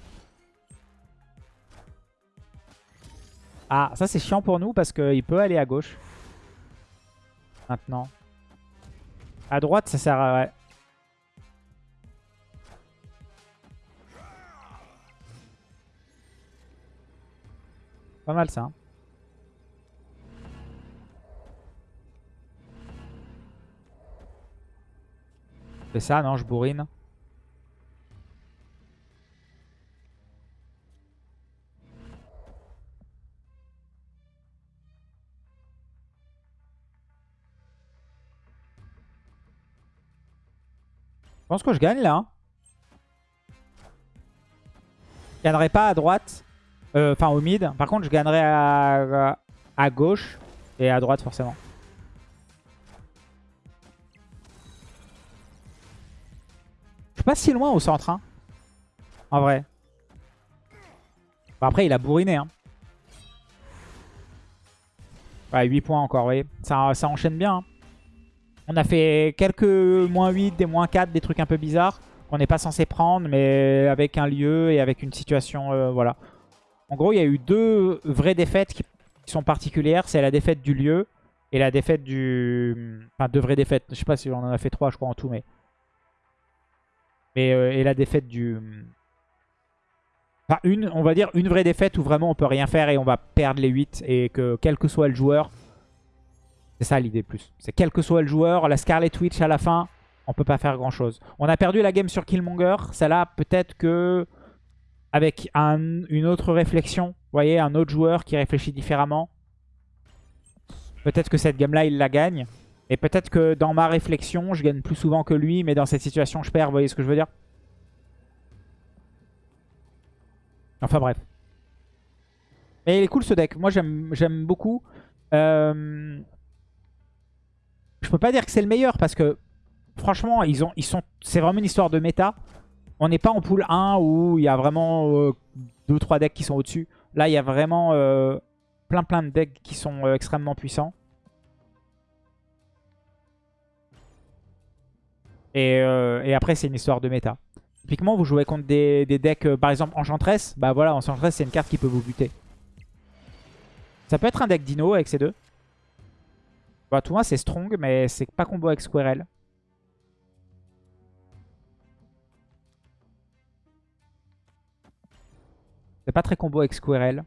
Ah, ça c'est chiant pour nous parce qu'il peut aller à gauche. Maintenant. À droite, ça sert à... Ouais. Pas mal ça. Hein. Ça, non, je bourrine. Je pense que je gagne là. Hein. Je gagnerai pas à droite. Euh, enfin au mid. Par contre je gagnerai à gauche et à droite forcément. Pas si loin au centre. Hein. En vrai. après il a bourriné. Hein. Ouais, 8 points encore, vous voyez. Ça, ça enchaîne bien. Hein. On a fait quelques moins 8, des moins 4, des trucs un peu bizarres qu'on n'est pas censé prendre, mais avec un lieu et avec une situation, euh, voilà. En gros, il y a eu deux vraies défaites qui, sont particulières. C'est la défaite du lieu et la défaite du... Enfin, deux vraies défaites. Je sais pas si on en a fait trois, je crois, en tout, mais... euh, et la défaite du... Enfin, une, on va dire une vraie défaite où vraiment on peut rien faire et on va perdre les 8 et que quel que soit le joueur, c'est ça l'idée plus. C'est quel que soit le joueur, la Scarlet Witch à la fin, on peut pas faire grand chose. On a perdu la game sur Killmonger. Celle-là, peut-être que avec une autre réflexion, vous voyez, un autre joueur qui réfléchit différemment, peut-être que cette game-là, il la gagne. Et peut-être que dans ma réflexion, je gagne plus souvent que lui, mais dans cette situation, je perds. Vous voyez ce que je veux dire? Enfin bref. Mais il est cool ce deck. Moi, j'aime beaucoup. Euh, je peux pas dire que c'est le meilleur parce que franchement, ils ont, c'est vraiment une histoire de méta. On n'est pas en pool 1 où il y a vraiment 2-3 euh, decks qui sont au-dessus. Là, il y a vraiment euh, plein plein de decks qui sont euh, extrêmement puissants. Et, après, c'est une histoire de méta. Typiquement, vous jouez contre des, decks, par exemple Enchantress. Bah voilà, Enchantress, c'est une carte qui peut vous buter. Ça peut être un deck Dino avec ces deux. Bah, tout moi, c'est strong, mais c'est pas combo avec Squirrel. C'est pas très combo avec Squirrel.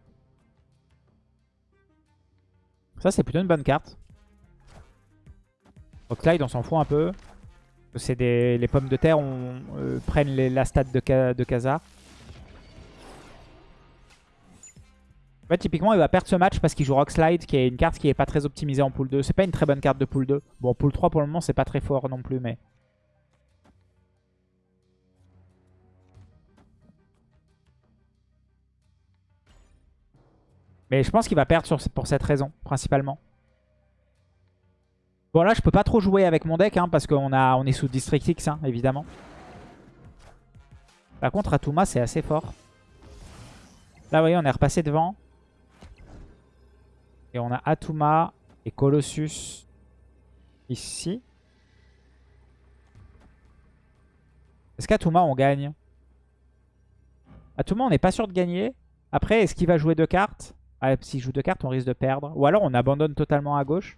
Ça, c'est plutôt une bonne carte. Clyde, on s'en fout un peu. C'est des les pommes de terre, on euh, prennent la stat de, de Kaza. Typiquement, il va perdre ce match parce qu'il joue Rockslide, qui est une carte qui est pas très optimisée en pool 2. C'est pas une très bonne carte de pool 2. Bon, pool 3, pour le moment, c'est pas très fort non plus, mais... Mais je pense qu'il va perdre pour cette raison, principalement. Bon, là, je peux pas trop jouer avec mon deck, hein, parce qu'on on est sous District X, hein, évidemment. Par contre, Atuma, c'est assez fort. Là, vous voyez, on est repassé devant. Et on a Atuma et Colossus ici. Est-ce qu'Atuma, on gagne? Atuma, on n'est pas sûr de gagner. Après, est-ce qu'il va jouer deux cartes? Ouais, s'il joue deux cartes, on risque de perdre. Ou alors on abandonne totalement à gauche.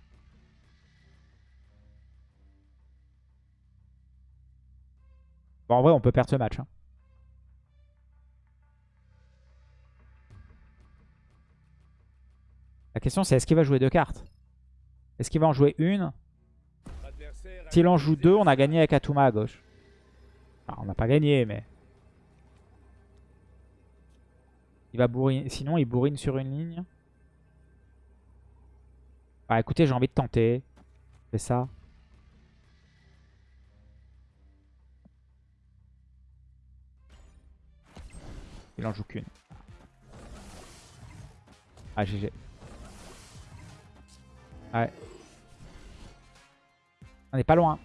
En vrai, on peut perdre ce match. hein. La question, c'est est-ce qu'il va jouer deux cartes? Est-ce qu'il va en jouer une? S'il en joue deux, on a gagné avec Atuma à gauche. On n'a pas gagné, mais... Il va bourriner. Sinon, il bourrine sur une ligne. Bah écoutez, j'ai envie de tenter. Fais ça. Il en joue qu'une. Ah, GG. Ouais. On n'est pas loin.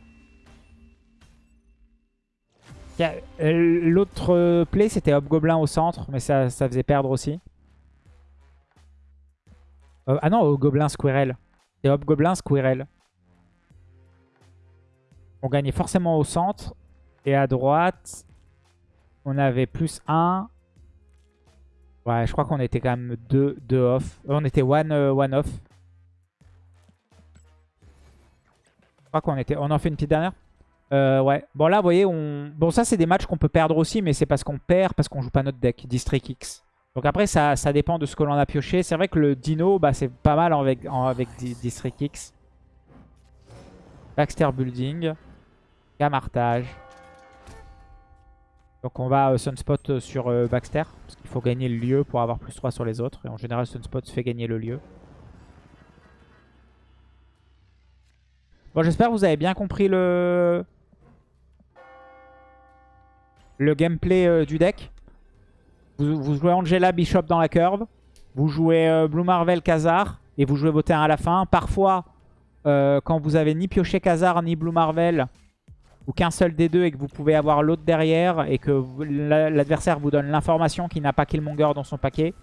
Euh, L'autre play, c'était Hobgoblin au centre, mais ça, ça faisait perdre aussi. Euh, ah non, Hobgoblin Squirrel. C'est Hobgoblin Squirrel. On gagnait forcément au centre. Et à droite, on avait plus 1. Ouais, je crois qu'on était quand même 2 deux, off. Euh, On était 1 one, one off. Je crois qu'on était... On en fait une petite dernière euh, ouais. Bon là, vous voyez, on... Bon, ça, c'est des matchs qu'on peut perdre aussi, mais c'est parce qu'on perd, parce qu'on joue pas notre deck, District X. Donc après, ça, ça dépend de ce que l'on a pioché. C'est vrai que le Dino, bah, c'est pas mal avec, avec Di- District X. Baxter Building. Camartage. Donc on va euh, Sunspot euh, sur euh, Baxter. Parce qu'il faut gagner le lieu pour avoir plus 3 sur les autres. Et en général, Sunspot fait gagner le lieu. Bon, j'espère que vous avez bien compris le... Gameplay du deck. Vous, jouez Angela Bishop dans la curve. Vous jouez Blue Marvel Khazar. Et vous jouez vos terrains à la fin. Parfois, quand vous avez ni pioché Khazar ni Blue Marvel, ou qu'un seul des deux et que vous pouvez avoir l'autre derrière, et que l'adversaire vous donne l'information qu'il n'a pas Killmonger dans son paquet.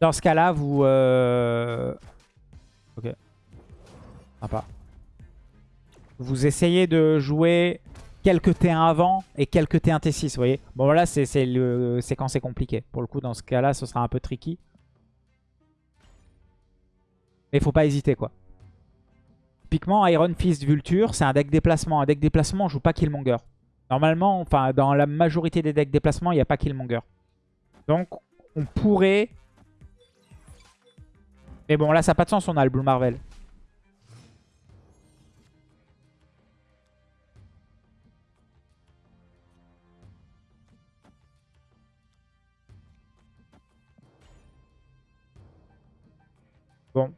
Dans ce cas-là, vous... euh, Ok. Sympa. Vous essayez de jouer quelques T1 avant et quelques T1 T6, vous voyez. Bon, là, c'est quand c'est compliqué. Pour le coup, dans ce cas-là, ce sera un peu tricky. Mais faut pas hésiter, quoi. Typiquement, Iron Fist Vulture, c'est un deck déplacement. Un deck déplacement, on joue pas Killmonger. Normalement, enfin, dans la majorité des decks déplacement, il n'y a pas Killmonger. Donc, on pourrait... Mais bon, là, ça n'a pas de sens, on a le Blue Marvel. Bon.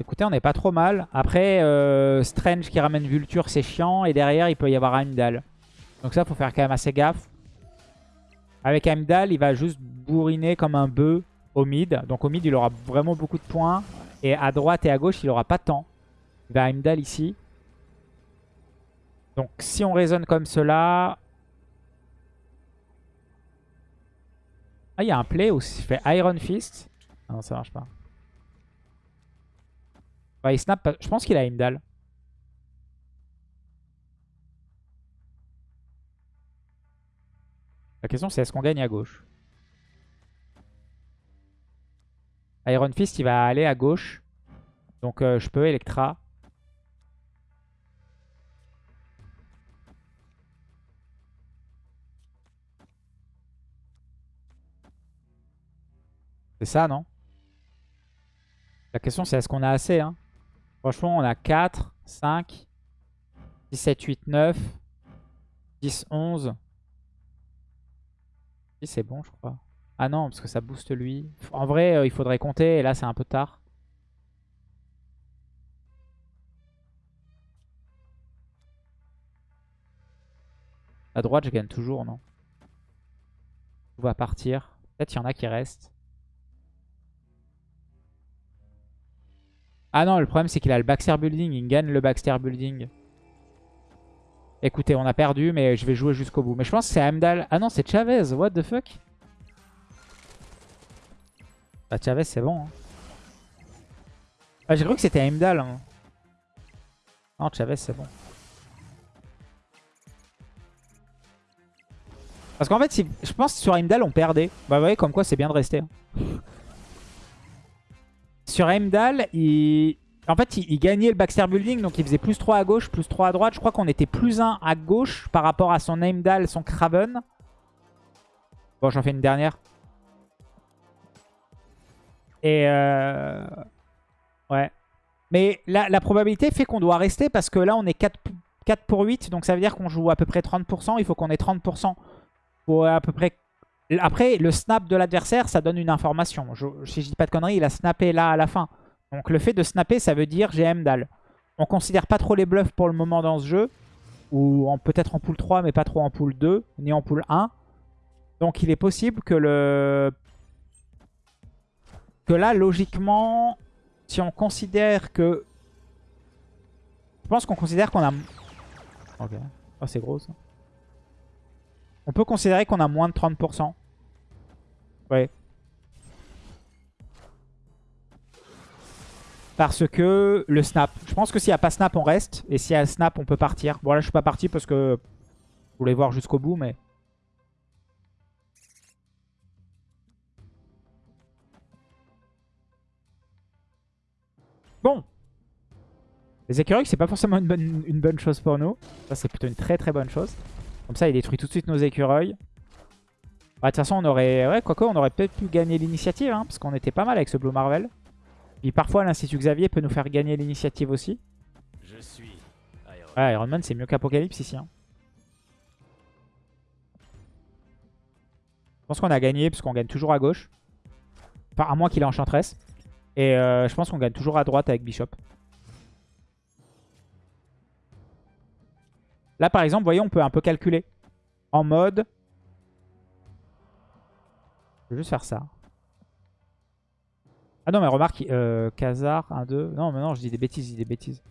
Écoutez, on n'est pas trop mal. Après, euh, Strange qui ramène Vulture, c'est chiant. Et derrière, il peut y avoir Heimdall. Donc ça, faut faire quand même assez gaffe. Avec Heimdall, il va juste bourriner comme un bœuf au mid. Donc au mid, il aura vraiment beaucoup de points. Et à droite et à gauche, il aura pas tant. Il va Heimdall ici. Donc si on raisonne comme cela... Ah, il y a un play où il fait Iron Fist. Non, ça marche pas. Ouais, il snap. Je pense qu'il a Heimdall. La question, c'est est-ce qu'on gagne à gauche? Iron Fist, il va aller à gauche. Donc, euh, je peux Electra. C'est ça, non? La question, c'est est-ce qu'on a assez hein? Franchement, on a 4, 5, 6, 7, 8, 9, 10, 11. Si, c'est bon, je crois. Ah non, parce que ça booste lui. En vrai, euh, il faudrait compter, et là, c'est un peu tard. À droite, je gagne toujours, non? Tout va partir. Peut-être il y en a qui restent. Ah non, le problème c'est qu'il a le Baxter Building. Il gagne le Baxter Building. Écoutez, on a perdu, mais je vais jouer jusqu'au bout. Mais je pense que c'est Heimdall. Ah non, c'est Chavez. What the fuck? Bah Chavez, c'est bon. Hein. Ah, j'ai cru que c'était Heimdall. Hein. Non, Chavez, c'est bon. Parce qu'en fait, si, je pense que sur Heimdall, on perdait. Bah, vous voyez, comme quoi, c'est bien de rester. Hein sur Heimdall. En fait, il, gagnait le Baxter Building, donc il faisait plus 3 à gauche, plus 3 à droite. Je crois qu'on était plus 1 à gauche par rapport à son Heimdall, son Kraven. Bon, j'en fais une dernière. Et euh... Ouais. Mais la, la probabilité fait qu'on doit rester parce que là, on est 4, 4 pour 8. Donc ça veut dire qu'on joue à peu près 30%. Il faut qu'on ait 30% pour à peu près... Après, le snap de l'adversaire, ça donne une information. Je, si je dis pas de conneries, il a snappé là à la fin. Donc le fait de snapper, ça veut dire j'ai Mdal. On considère pas trop les bluffs pour le moment dans ce jeu. Ou peut-être en pool 3, mais pas trop en pool 2, ni en pool 1. Donc il est possible que le... Que là, logiquement, si on considère que... Je pense qu'on considère qu'on a... Ok. Oh, c'est gros ça. On peut considérer qu'on a moins de 30%. Ouais. Parce que le snap. Je pense que s'il n'y a pas snap, on reste. Et s'il y a snap, on peut partir. Bon, là, je suis pas parti parce que je voulais voir jusqu'au bout, mais... Bon. Les écureuils, c'est pas forcément une bonne, une bonne chose pour nous. Ça, c'est plutôt une très très bonne chose. Comme ça, il détruit tout de suite nos écureuils. Bah, de toute façon, on aurait... Ouais, quoique, on aurait peut-être pu gagner l'initiative, hein, parce qu'on était pas mal avec ce Blue Marvel. Puis parfois, l'Institut Xavier peut nous faire gagner l'initiative aussi. Je suis Iron Ouais, Iron Man, c'est mieux qu'Apocalypse ici. hein. Je pense qu'on a gagné, parce qu'on gagne toujours à gauche. Enfin, à moins qu'il ait Enchantress. Et euh, je pense qu'on gagne toujours à droite avec Bishop. Là, par exemple, vous voyez, on peut un peu calculer. En mode... Je vais juste faire ça. Ah non, mais remarque, euh, Khazar, 1, 2... Non, mais non, je dis des bêtises, je dis des bêtises.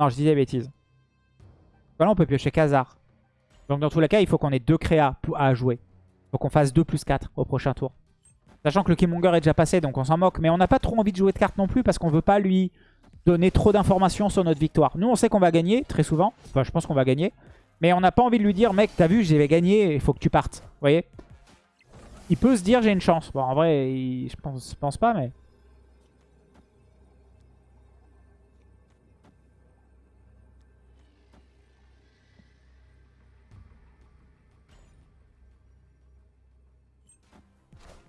Non, je dis des bêtises. Voilà, on peut piocher Khazar. Donc dans tous les cas, il faut qu'on ait deux créas à jouer. Il faut qu'on fasse 2 plus 4 au prochain tour. Sachant que le Killmonger est déjà passé, donc on s'en moque. Mais on n'a pas trop envie de jouer de cartes non plus parce qu'on veut pas lui donner trop d'informations sur notre victoire. Nous, on sait qu'on va gagner, très souvent. Enfin, je pense qu'on va gagner. Mais on n'a pas envie de lui dire, mec, t'as vu, j'ai gagné, il faut que tu partes. Vous voyez? Il peut se dire, j'ai une chance. Bon, en vrai, je pense, pense pas, mais...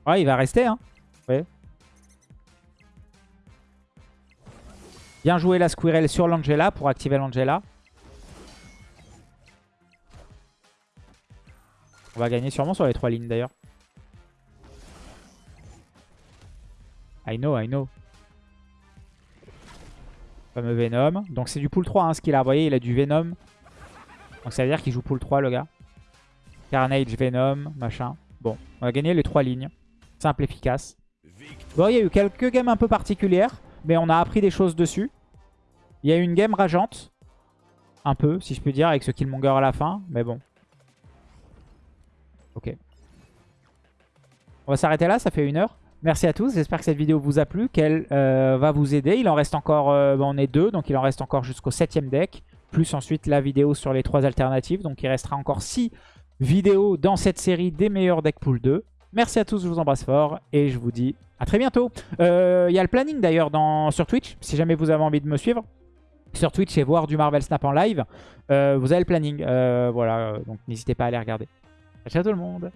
Ouais, il va rester, hein. Ouais. Bien joué la Squirrel sur l'Angela pour activer l'Angela. On va gagner sûrement sur les trois lignes d'ailleurs. I know, I know. Fameux Venom. Donc c'est du pool 3 hein, ce qu'il a. Vous voyez, il a du Venom. Donc ça veut dire qu'il joue pool 3 le gars. Carnage, Venom, machin. Bon, on va gagner les trois lignes. Simple, efficace. Bon, il y a eu quelques games un peu particulières. Mais on a appris des choses dessus. Il y a eu une game rageante. Un peu, si je peux dire, avec ce Killmonger à la fin. Mais bon. Ok. On va s'arrêter là, ça fait une heure. Merci à tous, j'espère que cette vidéo vous a plu, qu'elle euh, va vous aider. Il en reste encore, euh, bon, on est deux, donc il en reste encore jusqu'au septième deck. Plus ensuite la vidéo sur les trois alternatives. Donc il restera encore six vidéos dans cette série des meilleurs decks pool 2. Merci à tous, je vous embrasse fort et je vous dis à très bientôt. Euh, Il y a le planning d'ailleurs sur Twitch, si jamais vous avez envie de me suivre. Sur Twitch et voir du Marvel Snap en live. Euh, vous avez le planning, euh, voilà, donc n'hésitez pas à aller regarder. Ciao tout le monde